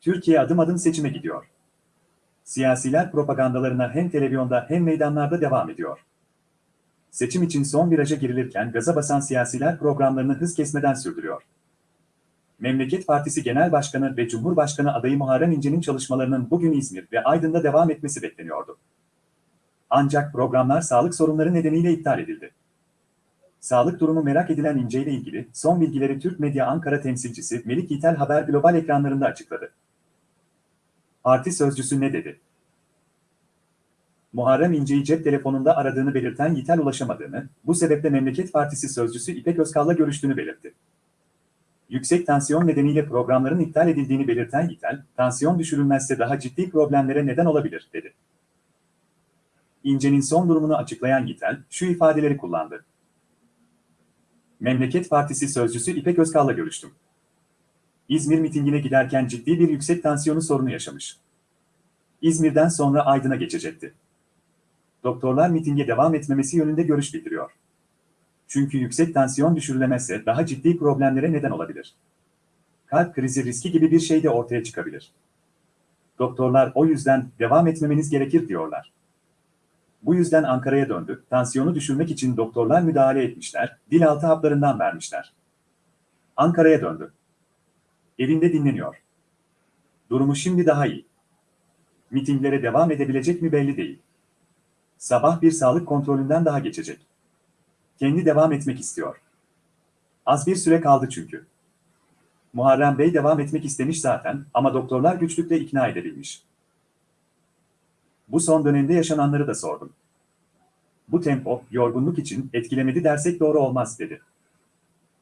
Türkiye adım adım seçime gidiyor. Siyasiler propagandalarına hem televizyonda hem meydanlarda devam ediyor. Seçim için son viraja girilirken gaza basan siyasiler programlarını hız kesmeden sürdürüyor. Memleket Partisi Genel Başkanı ve Cumhurbaşkanı adayı Muharrem İnce'nin çalışmalarının bugün İzmir ve Aydın'da devam etmesi bekleniyordu. Ancak programlar sağlık sorunları nedeniyle iptal edildi. Sağlık durumu merak edilen İnce ile ilgili son bilgileri Türk Medya Ankara temsilcisi Melik Yitel Haber Global ekranlarında açıkladı. Parti sözcüsü ne dedi? Muharrem İnce'yi cep telefonunda aradığını belirten Yitel ulaşamadığını, bu sebeple Memleket Partisi sözcüsü İpek Özkal'la görüştüğünü belirtti. Yüksek tansiyon nedeniyle programların iptal edildiğini belirten Yitel, tansiyon düşürülmezse daha ciddi problemlere neden olabilir, dedi. İnce'nin son durumunu açıklayan Yitel, şu ifadeleri kullandı. Memleket Partisi sözcüsü İpek Özkal'la görüştüm. İzmir mitingine giderken ciddi bir yüksek tansiyonu sorunu yaşamış. İzmir'den sonra Aydın'a geçecekti. Doktorlar mitinge devam etmemesi yönünde görüş bildiriyor. Çünkü yüksek tansiyon düşürülemezse daha ciddi problemlere neden olabilir. Kalp krizi riski gibi bir şey de ortaya çıkabilir. Doktorlar o yüzden devam etmemeniz gerekir diyorlar. Bu yüzden Ankara'ya döndü, tansiyonu düşürmek için doktorlar müdahale etmişler, dil altı haplarından vermişler. Ankara'ya döndü. Evinde dinleniyor. Durumu şimdi daha iyi. Mitinglere devam edebilecek mi belli değil. Sabah bir sağlık kontrolünden daha geçecek. Kendi devam etmek istiyor. Az bir süre kaldı çünkü. Muharrem Bey devam etmek istemiş zaten ama doktorlar güçlükle ikna edebilmiş. Bu son dönemde yaşananları da sordum. Bu tempo, yorgunluk için etkilemedi dersek doğru olmaz dedi.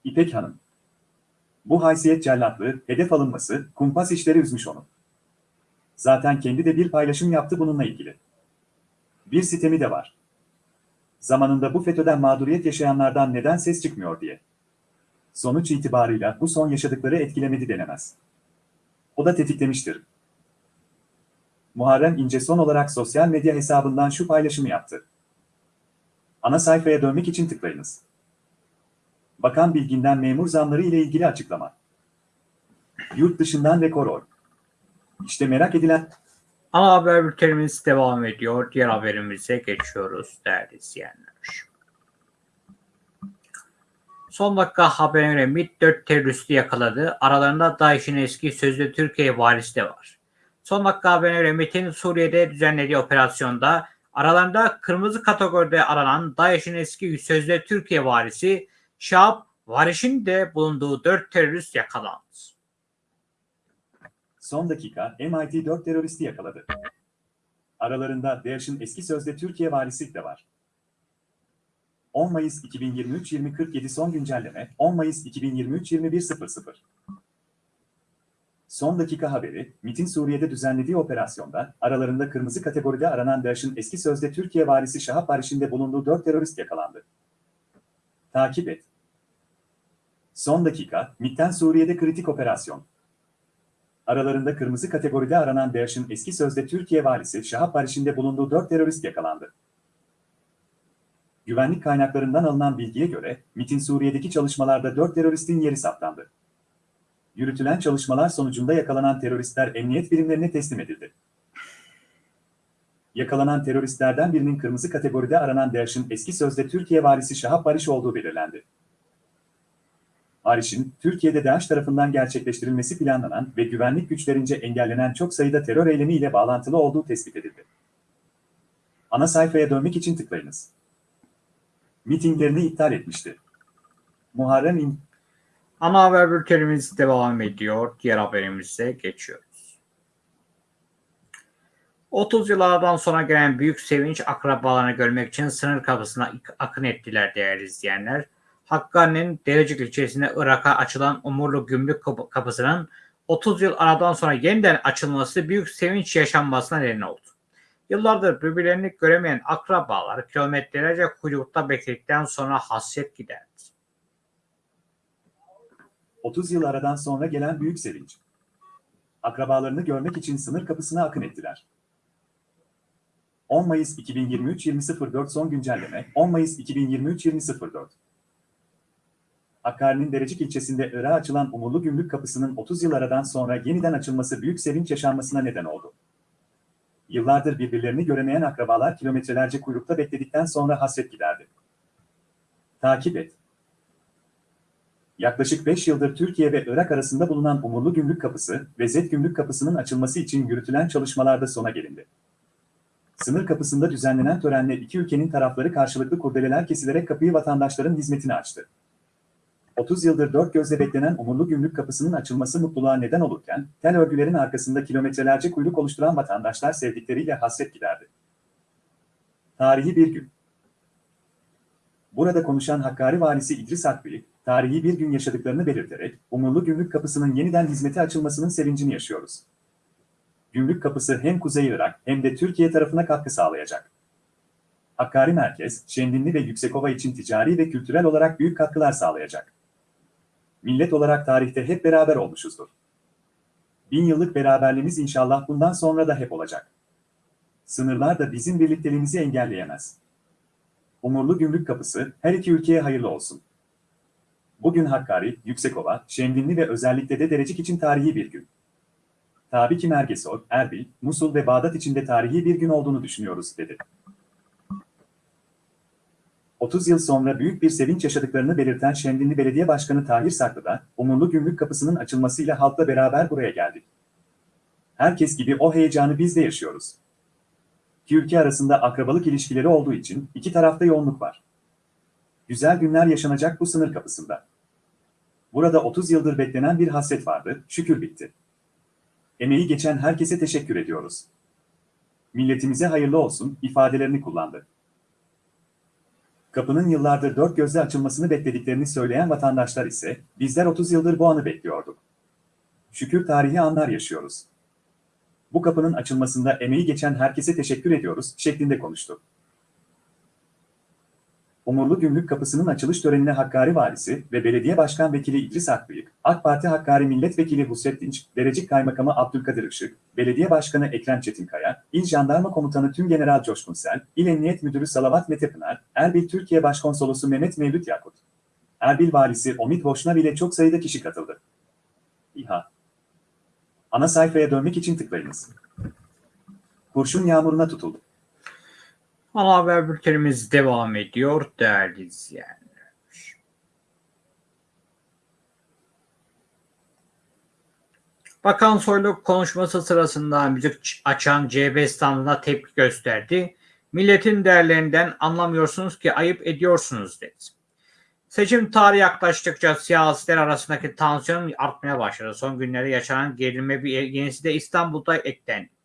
İpek Hanım. Bu haysiyet cellatlığı, hedef alınması, kumpas işleri üzmüş onu. Zaten kendi de bir paylaşım yaptı bununla ilgili. Bir sitemi de var. Zamanında bu FETÖ'den mağduriyet yaşayanlardan neden ses çıkmıyor diye. Sonuç itibarıyla bu son yaşadıkları etkilemedi denemez. O da tetiklemiştir. Muharrem İnce son olarak sosyal medya hesabından şu paylaşımı yaptı. Ana sayfaya dönmek için tıklayınız. Bakan Bilgin'den memur zamları ile ilgili açıklama. Yurt dışından rekor oy. İşte merak edilen Ana haber bültenimiz devam ediyor. Diğer haberimize geçiyoruz değerli izleyenler. Son dakika haberine MİT 4 teröristi yakaladı. Aralarında DAEŞ'in eski sözde Türkiye valisi de var. Son dakika haberine göre MİT'in Suriye'de düzenlediği operasyonda aralarında kırmızı kategoride aranan DAEŞ'in eski sözde Türkiye valisi Şahap Variş'in de bulunduğu 4 terörist yakalandı. Son dakika MIT 4 teröristi yakaladı. Aralarında DAEŞ'in eski sözde Türkiye valisi de var. 10 Mayıs 2023 2047 son güncelleme 10 Mayıs 2023 21.00 Son dakika haberi, MIT'in Suriye'de düzenlediği operasyonda aralarında kırmızı kategoride aranan DAEŞ'in eski sözde Türkiye valisi Şahap Barış'ın de bulunduğu 4 terörist yakalandı. Takip et. Son dakika, MIT'ten Suriye'de kritik operasyon. Aralarında kırmızı kategoride aranan DAEŞ'in eski sözde Türkiye valisi Şahap Barış'ın de bulunduğu 4 terörist yakalandı. Güvenlik kaynaklarından alınan bilgiye göre, MIT'in Suriye'deki çalışmalarda 4 teröristin yeri saptandı. Yürütülen çalışmalar sonucunda yakalanan teröristler emniyet birimlerine teslim edildi. Yakalanan teröristlerden birinin kırmızı kategoride aranan DAEŞ'in eski sözde Türkiye valisi Şahap Barış olduğu belirlendi. Barış'ın, Türkiye'de DAEŞ tarafından gerçekleştirilmesi planlanan ve güvenlik güçlerince engellenen çok sayıda terör eylemi ile bağlantılı olduğu tespit edildi. Ana sayfaya dönmek için tıklayınız. Mitinglerini iptal etmişti. Muharrem İn Ana haber bültenimiz devam ediyor. Diğer haberimize geçiyoruz. 30 yıllardan sonra gelen büyük sevinç akrabalarını görmek için sınır kapısına akın ettiler değerli izleyenler. Hakkari'nin Derecik ilçesinde Irak'a açılan Umurlu Gümrük Kapı- Kapısı'nın 30 yıl aradan sonra yeniden açılması büyük sevinç yaşanmasına neden oldu. Yıllardır birbirlerini göremeyen akrabalar kilometrelerce kuyrukta bekledikten sonra hasret giderdi. 30 yıl aradan sonra gelen büyük sevinç. Akrabalarını görmek için sınır kapısına akın ettiler. 10 Mayıs 2023 20.04 son güncelleme 10 Mayıs 2023 20.04 Hakkari'nin Derecik ilçesinde Irak'a açılan Umurlu Gümrük Kapısı'nın 30 yıl aradan sonra yeniden açılması büyük sevinç yaşanmasına neden oldu. Yıllardır birbirlerini göremeyen akrabalar kilometrelerce kuyrukta bekledikten sonra hasret giderdi. Takip et. Yaklaşık 5 yıldır Türkiye ve Irak arasında bulunan Umurlu Gümrük Kapısı ve Zet Gümrük Kapısı'nın açılması için yürütülen çalışmalarda sona gelindi. Sınır kapısında düzenlenen törenle iki ülkenin tarafları karşılıklı kurdeleler kesilerek kapıyı vatandaşların hizmetine açtı. 30 yıldır dört gözle beklenen Umurlu Gümrük Kapısı'nın açılması mutluluğa neden olurken, tel örgülerin arkasında kilometrelerce kuyruk oluşturan vatandaşlar sevdikleriyle hasret giderdi. Tarihi bir gün. Burada konuşan Hakkari Valisi İdris Akbil, tarihi bir gün yaşadıklarını belirterek, Umurlu Gümrük Kapısı'nın yeniden hizmete açılmasının sevincini yaşıyoruz. Gümrük Kapısı hem Kuzey Irak hem de Türkiye tarafına katkı sağlayacak. Hakkari Merkez, Şendinli ve Yüksekova için ticari ve kültürel olarak büyük katkılar sağlayacak. Millet olarak tarihte hep beraber olmuşuzdur. Bin yıllık beraberliğimiz inşallah bundan sonra da hep olacak. Sınırlar da bizim birlikteliğimizi engelleyemez. Umurlu Gümrük Kapısı her iki ülkeye hayırlı olsun. Bugün Hakkari, Yüksekova, Şemdinli ve özellikle de Derecik için tarihi bir gün. Tabii ki Mergesol, Erbil, Musul ve Bağdat için de tarihi bir gün olduğunu düşünüyoruz, dedi. 30 yıl sonra büyük bir sevinç yaşadıklarını belirten Şemdinli Belediye Başkanı Tahir Saklı da, Umurlu Gümrük Kapısı'nın açılmasıyla halkla beraber buraya geldik. Herkes gibi o heyecanı biz de yaşıyoruz. İki ülke arasında akrabalık ilişkileri olduğu için iki tarafta yoğunluk var. Güzel günler yaşanacak bu sınır kapısında. Burada 30 yıldır beklenen bir hasret vardı, şükür bitti. Emeği geçen herkese teşekkür ediyoruz. Milletimize hayırlı olsun ifadelerini kullandı. Kapının yıllardır dört gözle açılmasını beklediklerini söyleyen vatandaşlar ise bizler 30 yıldır bu anı bekliyorduk. Şükür tarihi anlar yaşıyoruz. Bu kapının açılmasında emeği geçen herkese teşekkür ediyoruz şeklinde konuştu. Umurlu Gümrük Kapısı'nın açılış törenine Hakkari Valisi ve Belediye Başkan Vekili İdris Akbıyık, AK Parti Hakkari Milletvekili Husret Dinç, Derecik Kaymakamı Abdülkadir Işık, Belediye Başkanı Ekrem Çetinkaya, İl Jandarma Komutanı Tümgeneral Coşkun Sel, İl Emniyet Müdürü Salavat Mete Pınar, Erbil Türkiye Başkonsolosu Mehmet Mevlüt Yakut, Erbil Valisi Omid Boşnav ile çok sayıda kişi katıldı. İHA Ana sayfaya dönmek için tıklayınız. Kurşun yağmuruna tutuldu. Ana haber bültenimiz devam ediyor değerli izleyenler. Bakan Soylu konuşması sırasında müzik açan CHP standına tepki gösterdi. Milletin değerlerinden anlamıyorsunuz ki ayıp ediyorsunuz dedi. Seçim tarihi yaklaştıkça siyasiler arasındaki tansiyon artmaya başladı. Son günlerde yaşanan gerilme bir yenisi de İstanbul'da eklendi.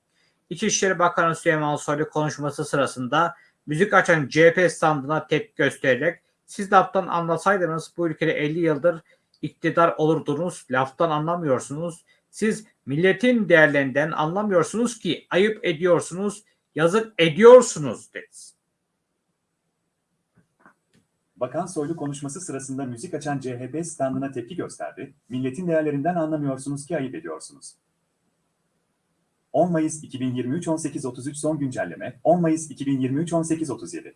İçişleri Bakanı Süleyman Soylu konuşması sırasında müzik açan CHP standına tepki göstererek siz laftan anlasaydınız bu ülkede 50 yıldır iktidar olurdunuz, laftan anlamıyorsunuz. Siz milletin değerlerinden anlamıyorsunuz ki ayıp ediyorsunuz, yazık ediyorsunuz dedi. Bakan Soylu konuşması sırasında müzik açan CHP standına tepki gösterdi. Milletin değerlerinden anlamıyorsunuz ki ayıp ediyorsunuz. 10 Mayıs 2023 18.33 son güncelleme 10 Mayıs 2023 18.37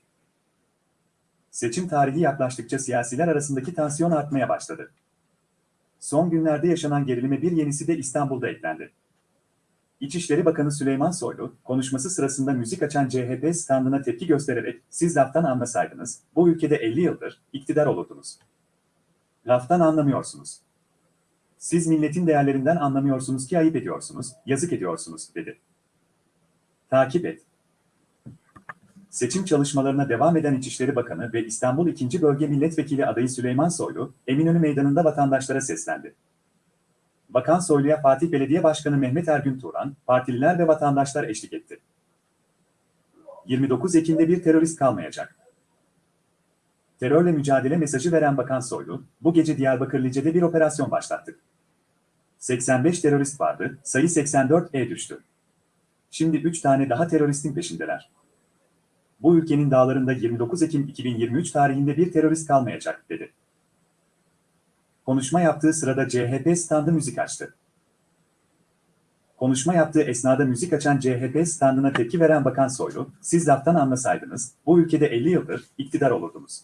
Seçim tarihi yaklaştıkça siyasiler arasındaki tansiyon artmaya başladı. Son günlerde yaşanan gerilime bir yenisi de İstanbul'da eklendi. İçişleri Bakanı Süleyman Soylu, konuşması sırasında müzik açan CHP standına tepki göstererek siz laftan anlasaydınız, bu ülkede 50 yıldır iktidar olurdunuz. Laftan anlamıyorsunuz. Siz milletin değerlerinden anlamıyorsunuz ki ayıp ediyorsunuz, yazık ediyorsunuz, dedi. Takip et. Seçim çalışmalarına devam eden İçişleri Bakanı ve İstanbul 2. Bölge Milletvekili adayı Süleyman Soylu, Eminönü Meydanı'nda vatandaşlara seslendi. Bakan Soylu'ya Fatih Belediye Başkanı Mehmet Ergün Turan, partililer ve vatandaşlar eşlik etti. 29 Ekim'de bir terörist kalmayacak. Terörle mücadele mesajı veren Bakan Soylu, bu gece Diyarbakır Lice'de bir operasyon başlattık. 85 terörist vardı, sayı 84'e düştü. Şimdi 3 tane daha teröristin peşindeler. Bu ülkenin dağlarında 29 Ekim 2023 tarihinde bir terörist kalmayacak, dedi. Konuşma yaptığı sırada CHP standı müzik açtı. Konuşma yaptığı esnada müzik açan CHP standına tepki veren Bakan Soylu, siz laftan anlasaydınız, bu ülkede 50 yıldır iktidar olurdunuz.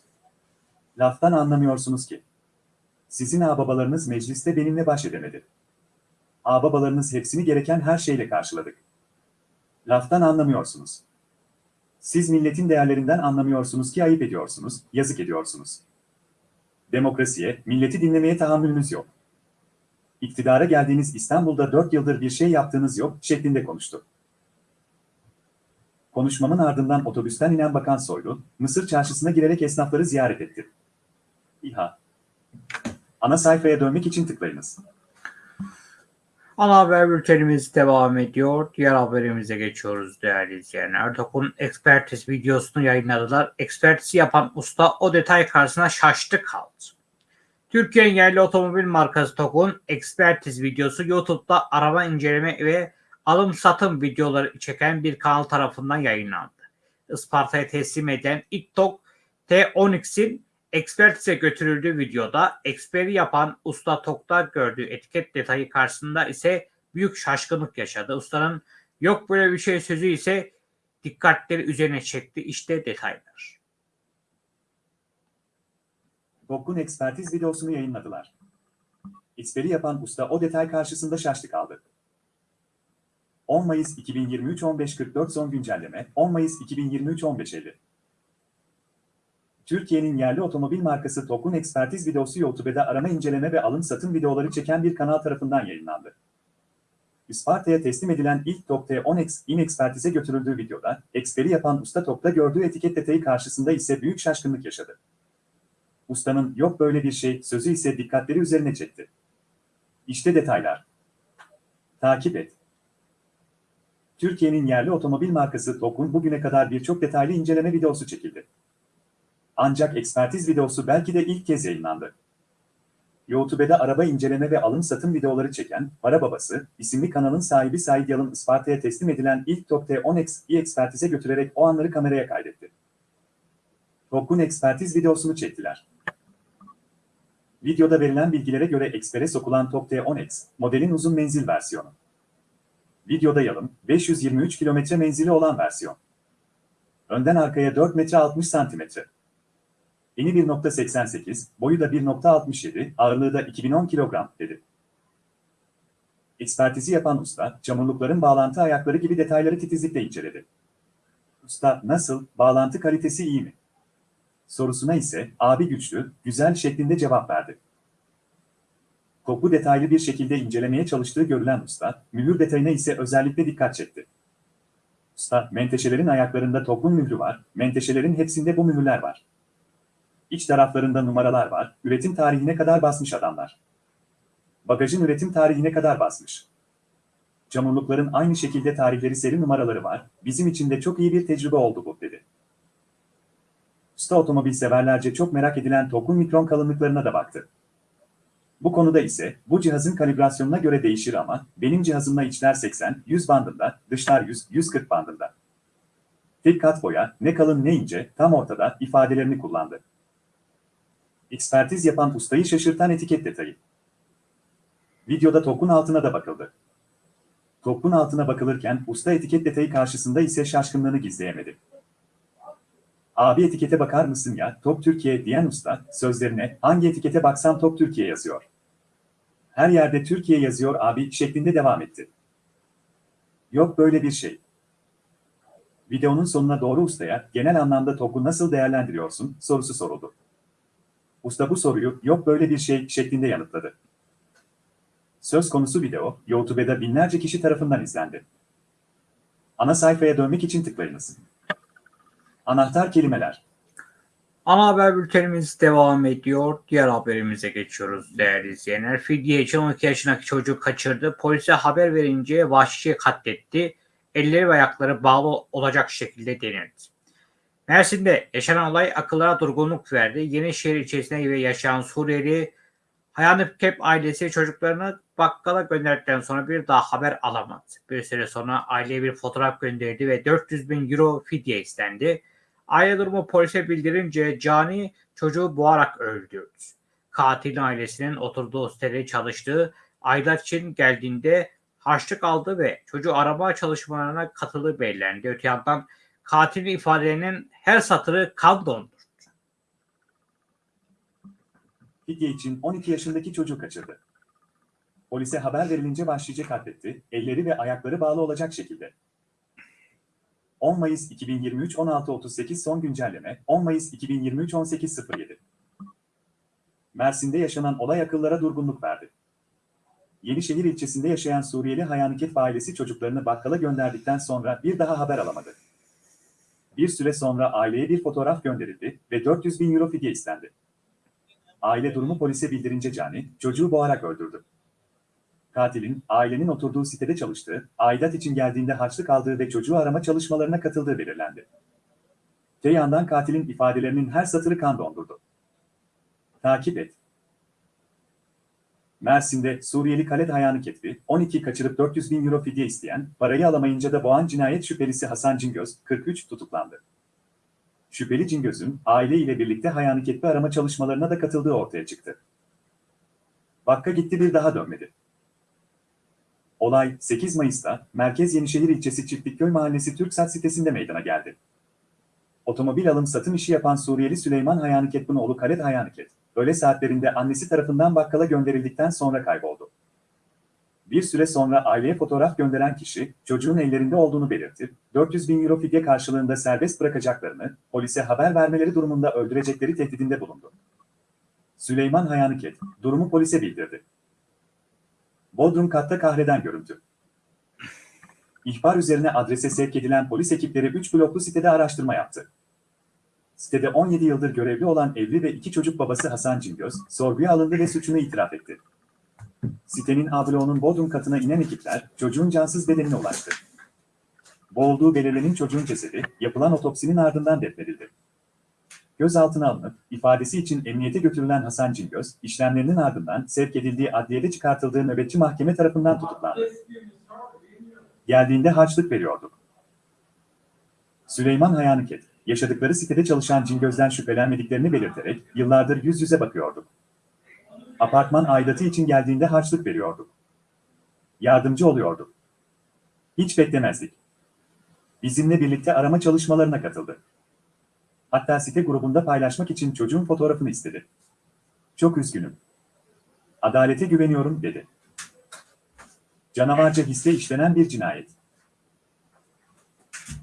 Laftan anlamıyorsunuz ki. Sizin ağababalarınız mecliste benimle baş edemedi. Ağababalarınız hepsini gereken her şeyle karşıladık. Laftan anlamıyorsunuz. Siz milletin değerlerinden anlamıyorsunuz ki ayıp ediyorsunuz, yazık ediyorsunuz. Demokrasiye, milleti dinlemeye tahammülünüz yok. İktidara geldiğiniz İstanbul'da 4 yıldır bir şey yaptığınız yok şeklinde konuştu. Konuşmamın ardından otobüsten inen Bakan Soylu, Mısır çarşısına girerek esnafları ziyaret etti. İHA Ana sayfaya dönmek için tıklayınız. Ana haber bültenimiz devam ediyor. Diğer haberimize geçiyoruz değerli izleyenler. Dokun ekspertiz videosunu yayınladılar. Ekspertizi yapan usta o detay karşısında şaştı kaldı. Türkiye'nin yerli otomobil markası TOG'un ekspertiz videosu YouTube'da araba inceleme ve alım satım videoları çeken bir kanal tarafından yayınlandı. Isparta'ya teslim eden ilk TOG T10X'in ekspertize götürüldüğü videoda eksperi yapan usta TOG'da gördüğü etiket detayı karşısında ise büyük şaşkınlık yaşadı. Ustanın yok böyle bir şey sözü ise dikkatleri üzerine çekti. İşte detaylar. TOG'un ekspertiz videosunu yayınladılar. Eksperi yapan usta o detay karşısında şaştı kaldı. 10 Mayıs 2023 15.44 son güncelleme 10 Mayıs 2023 15.50 Türkiye'nin yerli otomobil markası TOG'un ekspertiz videosu YouTube'da arama inceleme ve alım satım videoları çeken bir kanal tarafından yayınlandı. Isparta'ya teslim edilen ilk TOG T10X in ekspertize götürüldüğü videoda, eksperi yapan usta TOG'da gördüğü etiket detayı karşısında ise büyük şaşkınlık yaşadı. Ustanın yok böyle bir şey sözü ise dikkatleri üzerine çekti. İşte detaylar. Takip et. Türkiye'nin yerli otomobil markası TOG'un bugüne kadar birçok detaylı inceleme videosu çekildi. Ancak ekspertiz videosu belki de ilk kez yayınlandı. YouTube'da araba inceleme ve alım satım videoları çeken Para Babası isimli kanalın sahibi Said Yalın Isparta'ya teslim edilen ilk TOK T10X'i ekspertize götürerek o anları kameraya kaydetti. TOK'un ekspertiz videosunu çektiler. Videoda verilen bilgilere göre ekspere sokulan TOK T10X, modelin uzun menzil versiyonu. Videoda Yalın, 523 kilometre menzili olan versiyon. Önden arkaya 4 metre 60 santimetre. Eni 1.88, boyu da 1.67, ağırlığı da 2010 kilogram, dedi. Ekspertizi yapan usta, çamurlukların bağlantı ayakları gibi detayları titizlikle inceledi. Usta, nasıl, bağlantı kalitesi iyi mi? Sorusuna ise, abi güçlü, güzel şeklinde cevap verdi. Koku detaylı bir şekilde incelemeye çalıştığı görülen usta, mühür detayına ise özellikle dikkat çekti. Usta, menteşelerin ayaklarında topun mührü var, menteşelerin hepsinde bu mühürler var. İç taraflarında numaralar var, üretim tarihine kadar basmış adamlar. Bagajın üretim tarihine kadar basmış. Çamurlukların aynı şekilde tarihleri seri numaraları var, bizim için de çok iyi bir tecrübe oldu bu, dedi. Usta otomobil severlerce çok merak edilen tokun mikron kalınlıklarına da baktı. Bu konuda ise bu cihazın kalibrasyonuna göre değişir ama benim cihazımla içler 80-100 bandında, dışlar 100-140 bandında. Tek kat boya, ne kalın ne ince, tam ortada ifadelerini kullandı. Ekspertiz yapan ustayı şaşırtan etiket detayı. Videoda tokun altına da bakıldı. Tokun altına bakılırken usta etiket detayı karşısında ise şaşkınlığını gizleyemedi. Abi etikete bakar mısın ya, Top Türkiye diyen usta, sözlerine hangi etikete baksam Top Türkiye yazıyor. Her yerde Türkiye yazıyor abi şeklinde devam etti. Yok böyle bir şey. Videonun sonuna doğru ustaya genel anlamda TOK'u nasıl değerlendiriyorsun sorusu soruldu. Usta bu soruyu yok böyle bir şey şeklinde yanıtladı. Söz konusu video YouTube'da binlerce kişi tarafından izlendi. Ana sayfaya dönmek için tıklayınız. Anahtar kelimeler. Ana haber bültenimiz devam ediyor. Diğer haberimize geçiyoruz değerli izleyenler. Fidye için 12 yaşındaki çocuğu kaçırdı. Polise haber verince vahşice katletti. Elleri ve ayakları bağlı olacak şekilde denildi. Mersin'de yaşanan olay akıllara durgunluk verdi. Yenişehir ilçesinde yaşayan Suriyeli Hayanıp Kep ailesi çocuklarını bakkala gönderdikten sonra bir daha haber alamadı. Bir süre sonra aileye bir fotoğraf gönderdi ve 400 bin euro fidye istendi. Aile durumu polise bildirince Cani çocuğu boğarak öldürdü. Katilin ailesinin oturduğu sitede çalıştığı aylar için geldiğinde harçlık aldı ve çocuğu arama çalışmalarına katıldığı belirlendi. Öte yandan katilin ifadelerinin her satırı kan dondu. Fidye için 12 yaşındaki çocuğu kaçırdı. Polise haber verilince vahşice katletti, elleri ve ayakları bağlı olacak şekilde. 10 Mayıs 2023 16.38 son güncelleme 10 Mayıs 2023 18.07 Mersin'de yaşanan olay akıllara durgunluk verdi. Yenişehir ilçesinde yaşayan Suriyeli Hayaniket ailesi çocuklarını bakkala gönderdikten sonra bir daha haber alamadı. Bir süre sonra aileye bir fotoğraf gönderildi ve 400 bin euro fidye istendi. Aile durumu polise bildirince Cani, çocuğu boğarak öldürdü. Katilin, ailenin oturduğu sitede çalıştığı, aidat için geldiğinde harçlık aldığı ve çocuğu arama çalışmalarına katıldığı belirlendi. Te yandan katilin ifadelerinin her satırı kan dondurdu. Takip et. Mersin'de Suriyeli Khaled Hayanı Ketbi, 12 kaçırıp 400 bin euro fidye isteyen, parayı alamayınca da boğan cinayet şüphelisi Hasan Cingöz, 43 tutuklandı. Şüpheli Cingöz'ün aile ile birlikte Hayanı Ketbi arama çalışmalarına da katıldığı ortaya çıktı. Vakka gitti bir daha dönmedi. Olay 8 Mayıs'ta Merkez Yenişehir ilçesi Çiftlikköy Mahallesi Türksat sitesinde meydana geldi. Otomobil alım satım işi yapan Suriyeli Süleyman Hayanıket'in oğlu Khaled Hayanıket, öğle saatlerinde annesi tarafından bakkala gönderildikten sonra kayboldu. Bir süre sonra aileye fotoğraf gönderen kişi, çocuğun ellerinde olduğunu belirtip, 400 bin euro fidye karşılığında serbest bırakacaklarını, polise haber vermeleri durumunda öldürecekleri tehdidinde bulundu. Süleyman Hayanıket, durumu polise bildirdi. Bodrum katta kahreden görüntü. İhbar üzerine adrese sevk edilen polis ekipleri 3 bloklu sitede araştırma yaptı. Sitede 17 yıldır görevli olan evli ve iki çocuk babası Hasan Cingöz, sorguya alındı ve suçunu itiraf etti. Sitenin A bloğunun Bodrum katına inen ekipler, çocuğun cansız bedenine ulaştı. Boğulduğu belirlenen çocuğun cesedi, yapılan otopsinin ardından defnedildi. gözaltına alınıp ifadesi için emniyete götürülen Hasan Cingöz, işlemlerinin ardından sevk edildiği adliyede çıkartıldığı nöbetçi mahkeme tarafından tutuklandı. Geldiğinde harçlık veriyorduk. Süleyman Hayanıket, yaşadıkları sitede çalışan Cingöz'den şüphelenmediklerini belirterek yıllardır yüz yüze bakıyorduk. Apartman aidatı için geldiğinde harçlık veriyorduk. Yardımcı oluyorduk. Hiç beklemezdik. Bizimle birlikte arama çalışmalarına katıldı. Hatta site grubunda paylaşmak için çocuğun fotoğrafını istedi. Çok üzgünüm. Adalete güveniyorum dedi. Canavarca hisse işlenen bir cinayet.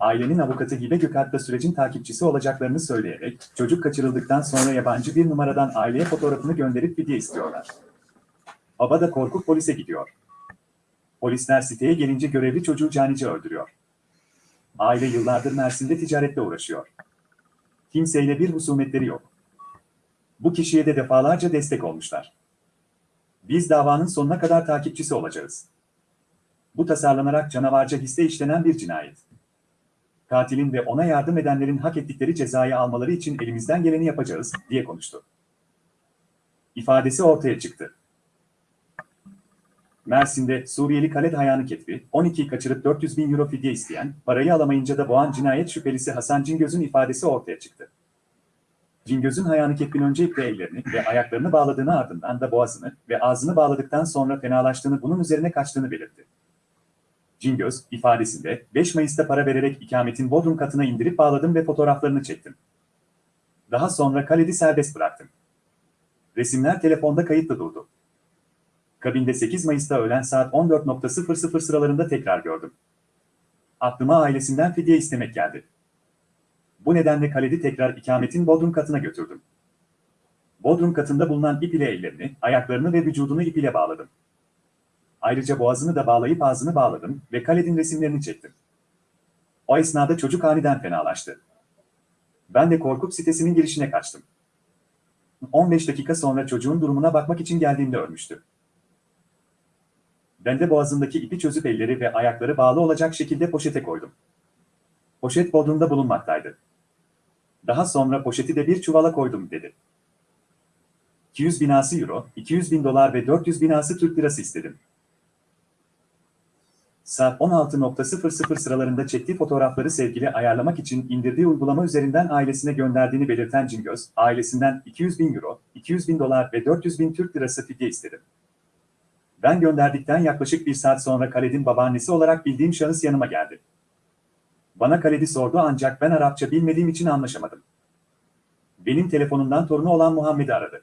Ailenin avukatı Hibe Gökalp da sürecin takipçisi olacaklarını söyleyerek çocuk kaçırıldıktan sonra yabancı bir numaradan aileye fotoğrafını gönderip fidye istiyorlar. Baba da korkup polise gidiyor. Polisler siteye gelince görevli çocuğu canice öldürüyor. Aile yıllardır Mersin'de ticaretle uğraşıyor. Kimseyle bir husumetleri yok. Bu kişiye de defalarca destek olmuşlar. Biz davanın sonuna kadar takipçisi olacağız. Bu tasarlanarak canavarca hisse işlenen bir cinayet. Katilin ve ona yardım edenlerin hak ettikleri cezayı almaları için elimizden geleni yapacağız, diye konuştu. İfadesi ortaya çıktı. Mersin'de Suriyeli Khaled Hayanı Ketbi, 12'yi kaçırıp 400 bin euro fidye isteyen, parayı alamayınca da boğan cinayet şüphelisi Hasan Cingöz'ün ifadesi ortaya çıktı. Cingöz'ün Hayanı Ketbin önce iple ellerini ve ayaklarını bağladığını ardından da boğazını ve ağzını bağladıktan sonra fenalaştığını bunun üzerine kaçtığını belirtti. Cingöz, ifadesinde 5 Mayıs'ta para vererek ikametin Bodrum katına indirip bağladım ve fotoğraflarını çektim. Daha sonra Khaled'i serbest bıraktım. Resimler telefonda kayıtlı durdu. Kabinde 8 Mayıs'ta öğlen saat 14.00 sıralarında tekrar gördüm. Aklıma ailesinden fidye istemek geldi. Bu nedenle Khaled'i tekrar ikametin Bodrum katına götürdüm. Bodrum katında bulunan ip ile ellerini, ayaklarını ve vücudunu ip ile bağladım. Ayrıca boğazını da bağlayıp ağzını bağladım ve Khaled'in resimlerini çektim. O esnada çocuk aniden fenalaştı. Ben de korkup sitesinin girişine kaçtım. 15 dakika sonra çocuğun durumuna bakmak için geldiğimde ölmüştü. Ben de boğazındaki ipi çözüp elleri ve ayakları bağlı olacak şekilde poşete koydum. Poşet bodrumda bulunmaktaydı. Daha sonra poşeti de bir çuvala koydum dedi. 200 binası euro, 200 bin dolar ve 400 binası Türk lirası istedim. Saat 16.00 sıralarında çektiği fotoğrafları sevgili ayarlamak için indirdiği uygulama üzerinden ailesine gönderdiğini belirten Cingöz, ailesinden 200 bin euro, 200 bin dolar ve 400 bin Türk lirası fidye istedi. Ben gönderdikten yaklaşık bir saat sonra Khaled'in babaannesi olarak bildiğim şahıs yanıma geldi. Bana Khaled'i sordu ancak ben Arapça bilmediğim için anlaşamadım. Benim telefonumdan torunu olan Muhammed'i aradı.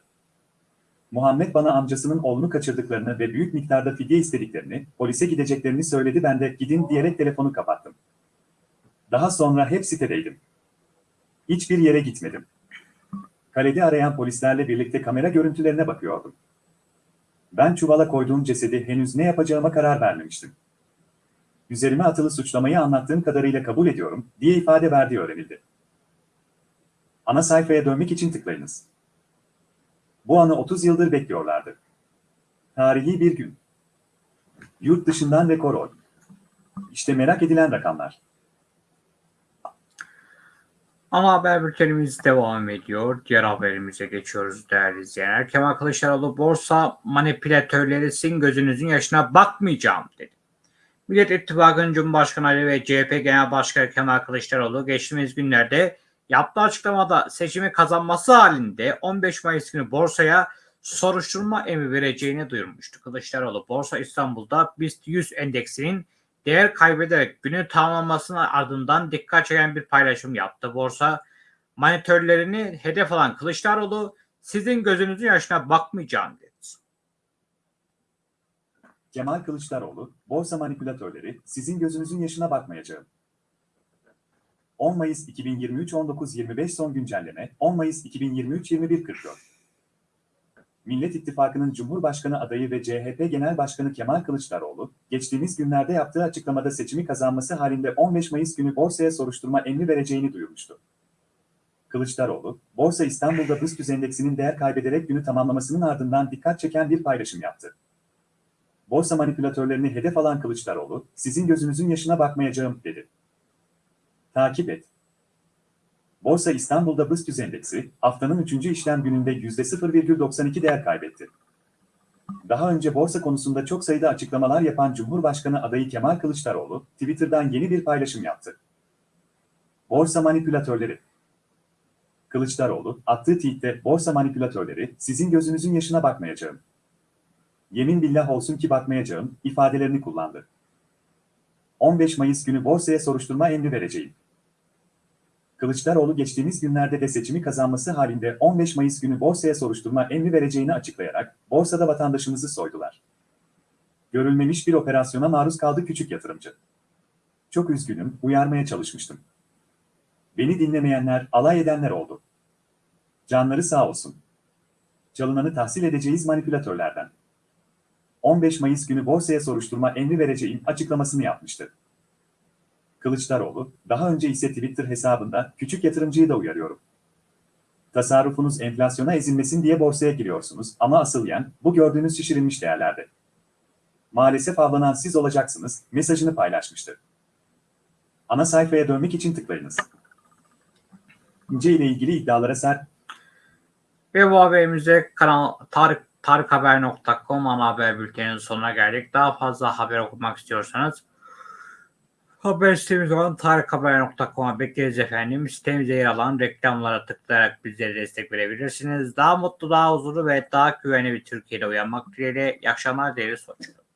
Muhammed bana amcasının oğlunu kaçırdıklarını ve büyük miktarda fidye istediklerini, polise gideceklerini söyledi ben de gidin diyerek telefonu kapattım. Daha sonra hep sitedeydim. Hiçbir yere gitmedim. Kaledi arayan polislerle birlikte kamera görüntülerine bakıyordum. Ben çuvala koyduğum cesedi henüz ne yapacağıma karar vermemiştim. Üzerime atılı suçlamayı anlattığım kadarıyla kabul ediyorum, diye ifade verdiği öğrenildi. Ana sayfaya dönmek için tıklayınız. Bu anı 30 yıldır bekliyorlardı. Tarihi bir gün. Yurt dışından rekor oy. İşte merak edilen rakamlar. Ama haber bültenimiz devam ediyor. Diğer haberimize geçiyoruz değerli izleyenler. Kemal Kılıçdaroğlu borsa manipülatörleri sizin gözünüzün yaşına bakmayacağım dedi. Millet İttifakı'nın Cumhurbaşkanı Ali ve CHP Genel Başkanı Kemal Kılıçdaroğlu geçtiğimiz günlerde yaptığı açıklamada seçimi kazanması halinde 15 Mayıs günü borsaya soruşturma emri vereceğini duyurmuştu. Kılıçdaroğlu Borsa İstanbul'da BIST 100 endeksinin değer kaybederek günü tamamlamasının ardından dikkat çeken bir paylaşım yaptı. Borsa manitörlerini hedef alan Kılıçdaroğlu sizin gözünüzün yaşına bakmayacağım dedi. Kemal Kılıçdaroğlu, borsa manipülatörleri, sizin gözünüzün yaşına bakmayacağım. 10 Mayıs 2023 19.25 son güncelleme, 10 Mayıs 2023 21.44. Millet İttifakı'nın Cumhurbaşkanı adayı ve CHP Genel Başkanı Kemal Kılıçdaroğlu, geçtiğimiz günlerde yaptığı açıklamada seçimi kazanması halinde 15 Mayıs günü borsaya soruşturma emri vereceğini duyurmuştu. Kılıçdaroğlu, Borsa İstanbul'da BIST endeksinin değer kaybederek günü tamamlamasının ardından dikkat çeken bir paylaşım yaptı. Borsa manipülatörlerini hedef alan Kılıçdaroğlu, sizin gözünüzün yaşına bakmayacağım, dedi. Takip et. Borsa İstanbul'da BIST endeksi haftanın 3. işlem gününde %0,92 değer kaybetti. Daha önce borsa konusunda çok sayıda açıklamalar yapan Cumhurbaşkanı adayı Kemal Kılıçdaroğlu, Twitter'dan yeni bir paylaşım yaptı. Borsa manipülatörleri Kılıçdaroğlu, attığı tweette borsa manipülatörleri, sizin gözünüzün yaşına bakmayacağım. Yemin billah olsun ki bakmayacağım, ifadelerini kullandı. 15 Mayıs günü borsaya soruşturma emri vereceğim. Kılıçdaroğlu geçtiğimiz günlerde de seçimi kazanması halinde 15 Mayıs günü borsaya soruşturma emri vereceğini açıklayarak, borsada vatandaşımızı soydular. Görülmemiş bir operasyona maruz kaldı küçük yatırımcı. Çok üzgünüm, uyarmaya çalışmıştım. Beni dinlemeyenler, alay edenler oldu. Canları sağ olsun. Çalınanı tahsil edeceğiz manipülatörlerden. 15 Mayıs günü borsaya soruşturma emri vereceğim açıklamasını yapmıştı. Kılıçdaroğlu, daha önce ise Twitter hesabında küçük yatırımcıyı da uyarıyorum. Tasarrufunuz enflasyona ezilmesin diye borsaya giriyorsunuz ama asıl yen bu gördüğünüz şişirilmiş değerlerde. Maalesef avlanan siz olacaksınız mesajını paylaşmıştı. Ana sayfaya dönmek için tıklayınız. İnce ile ilgili iddialara sert Ve bu haberimize kanal tarık, tarikhaber.com ana haber bülteninin sonuna geldik. Daha fazla haber okumak istiyorsanız haber sitemiz olan tarikhaber.com'a bekleriz efendim. Sitemizde yer alan reklamlara tıklayarak bizlere destek verebilirsiniz. Daha mutlu, daha huzurlu ve daha güvenli bir Türkiye'de uyanmak dileğiyle. İyi akşamlar değerli sonuçlar.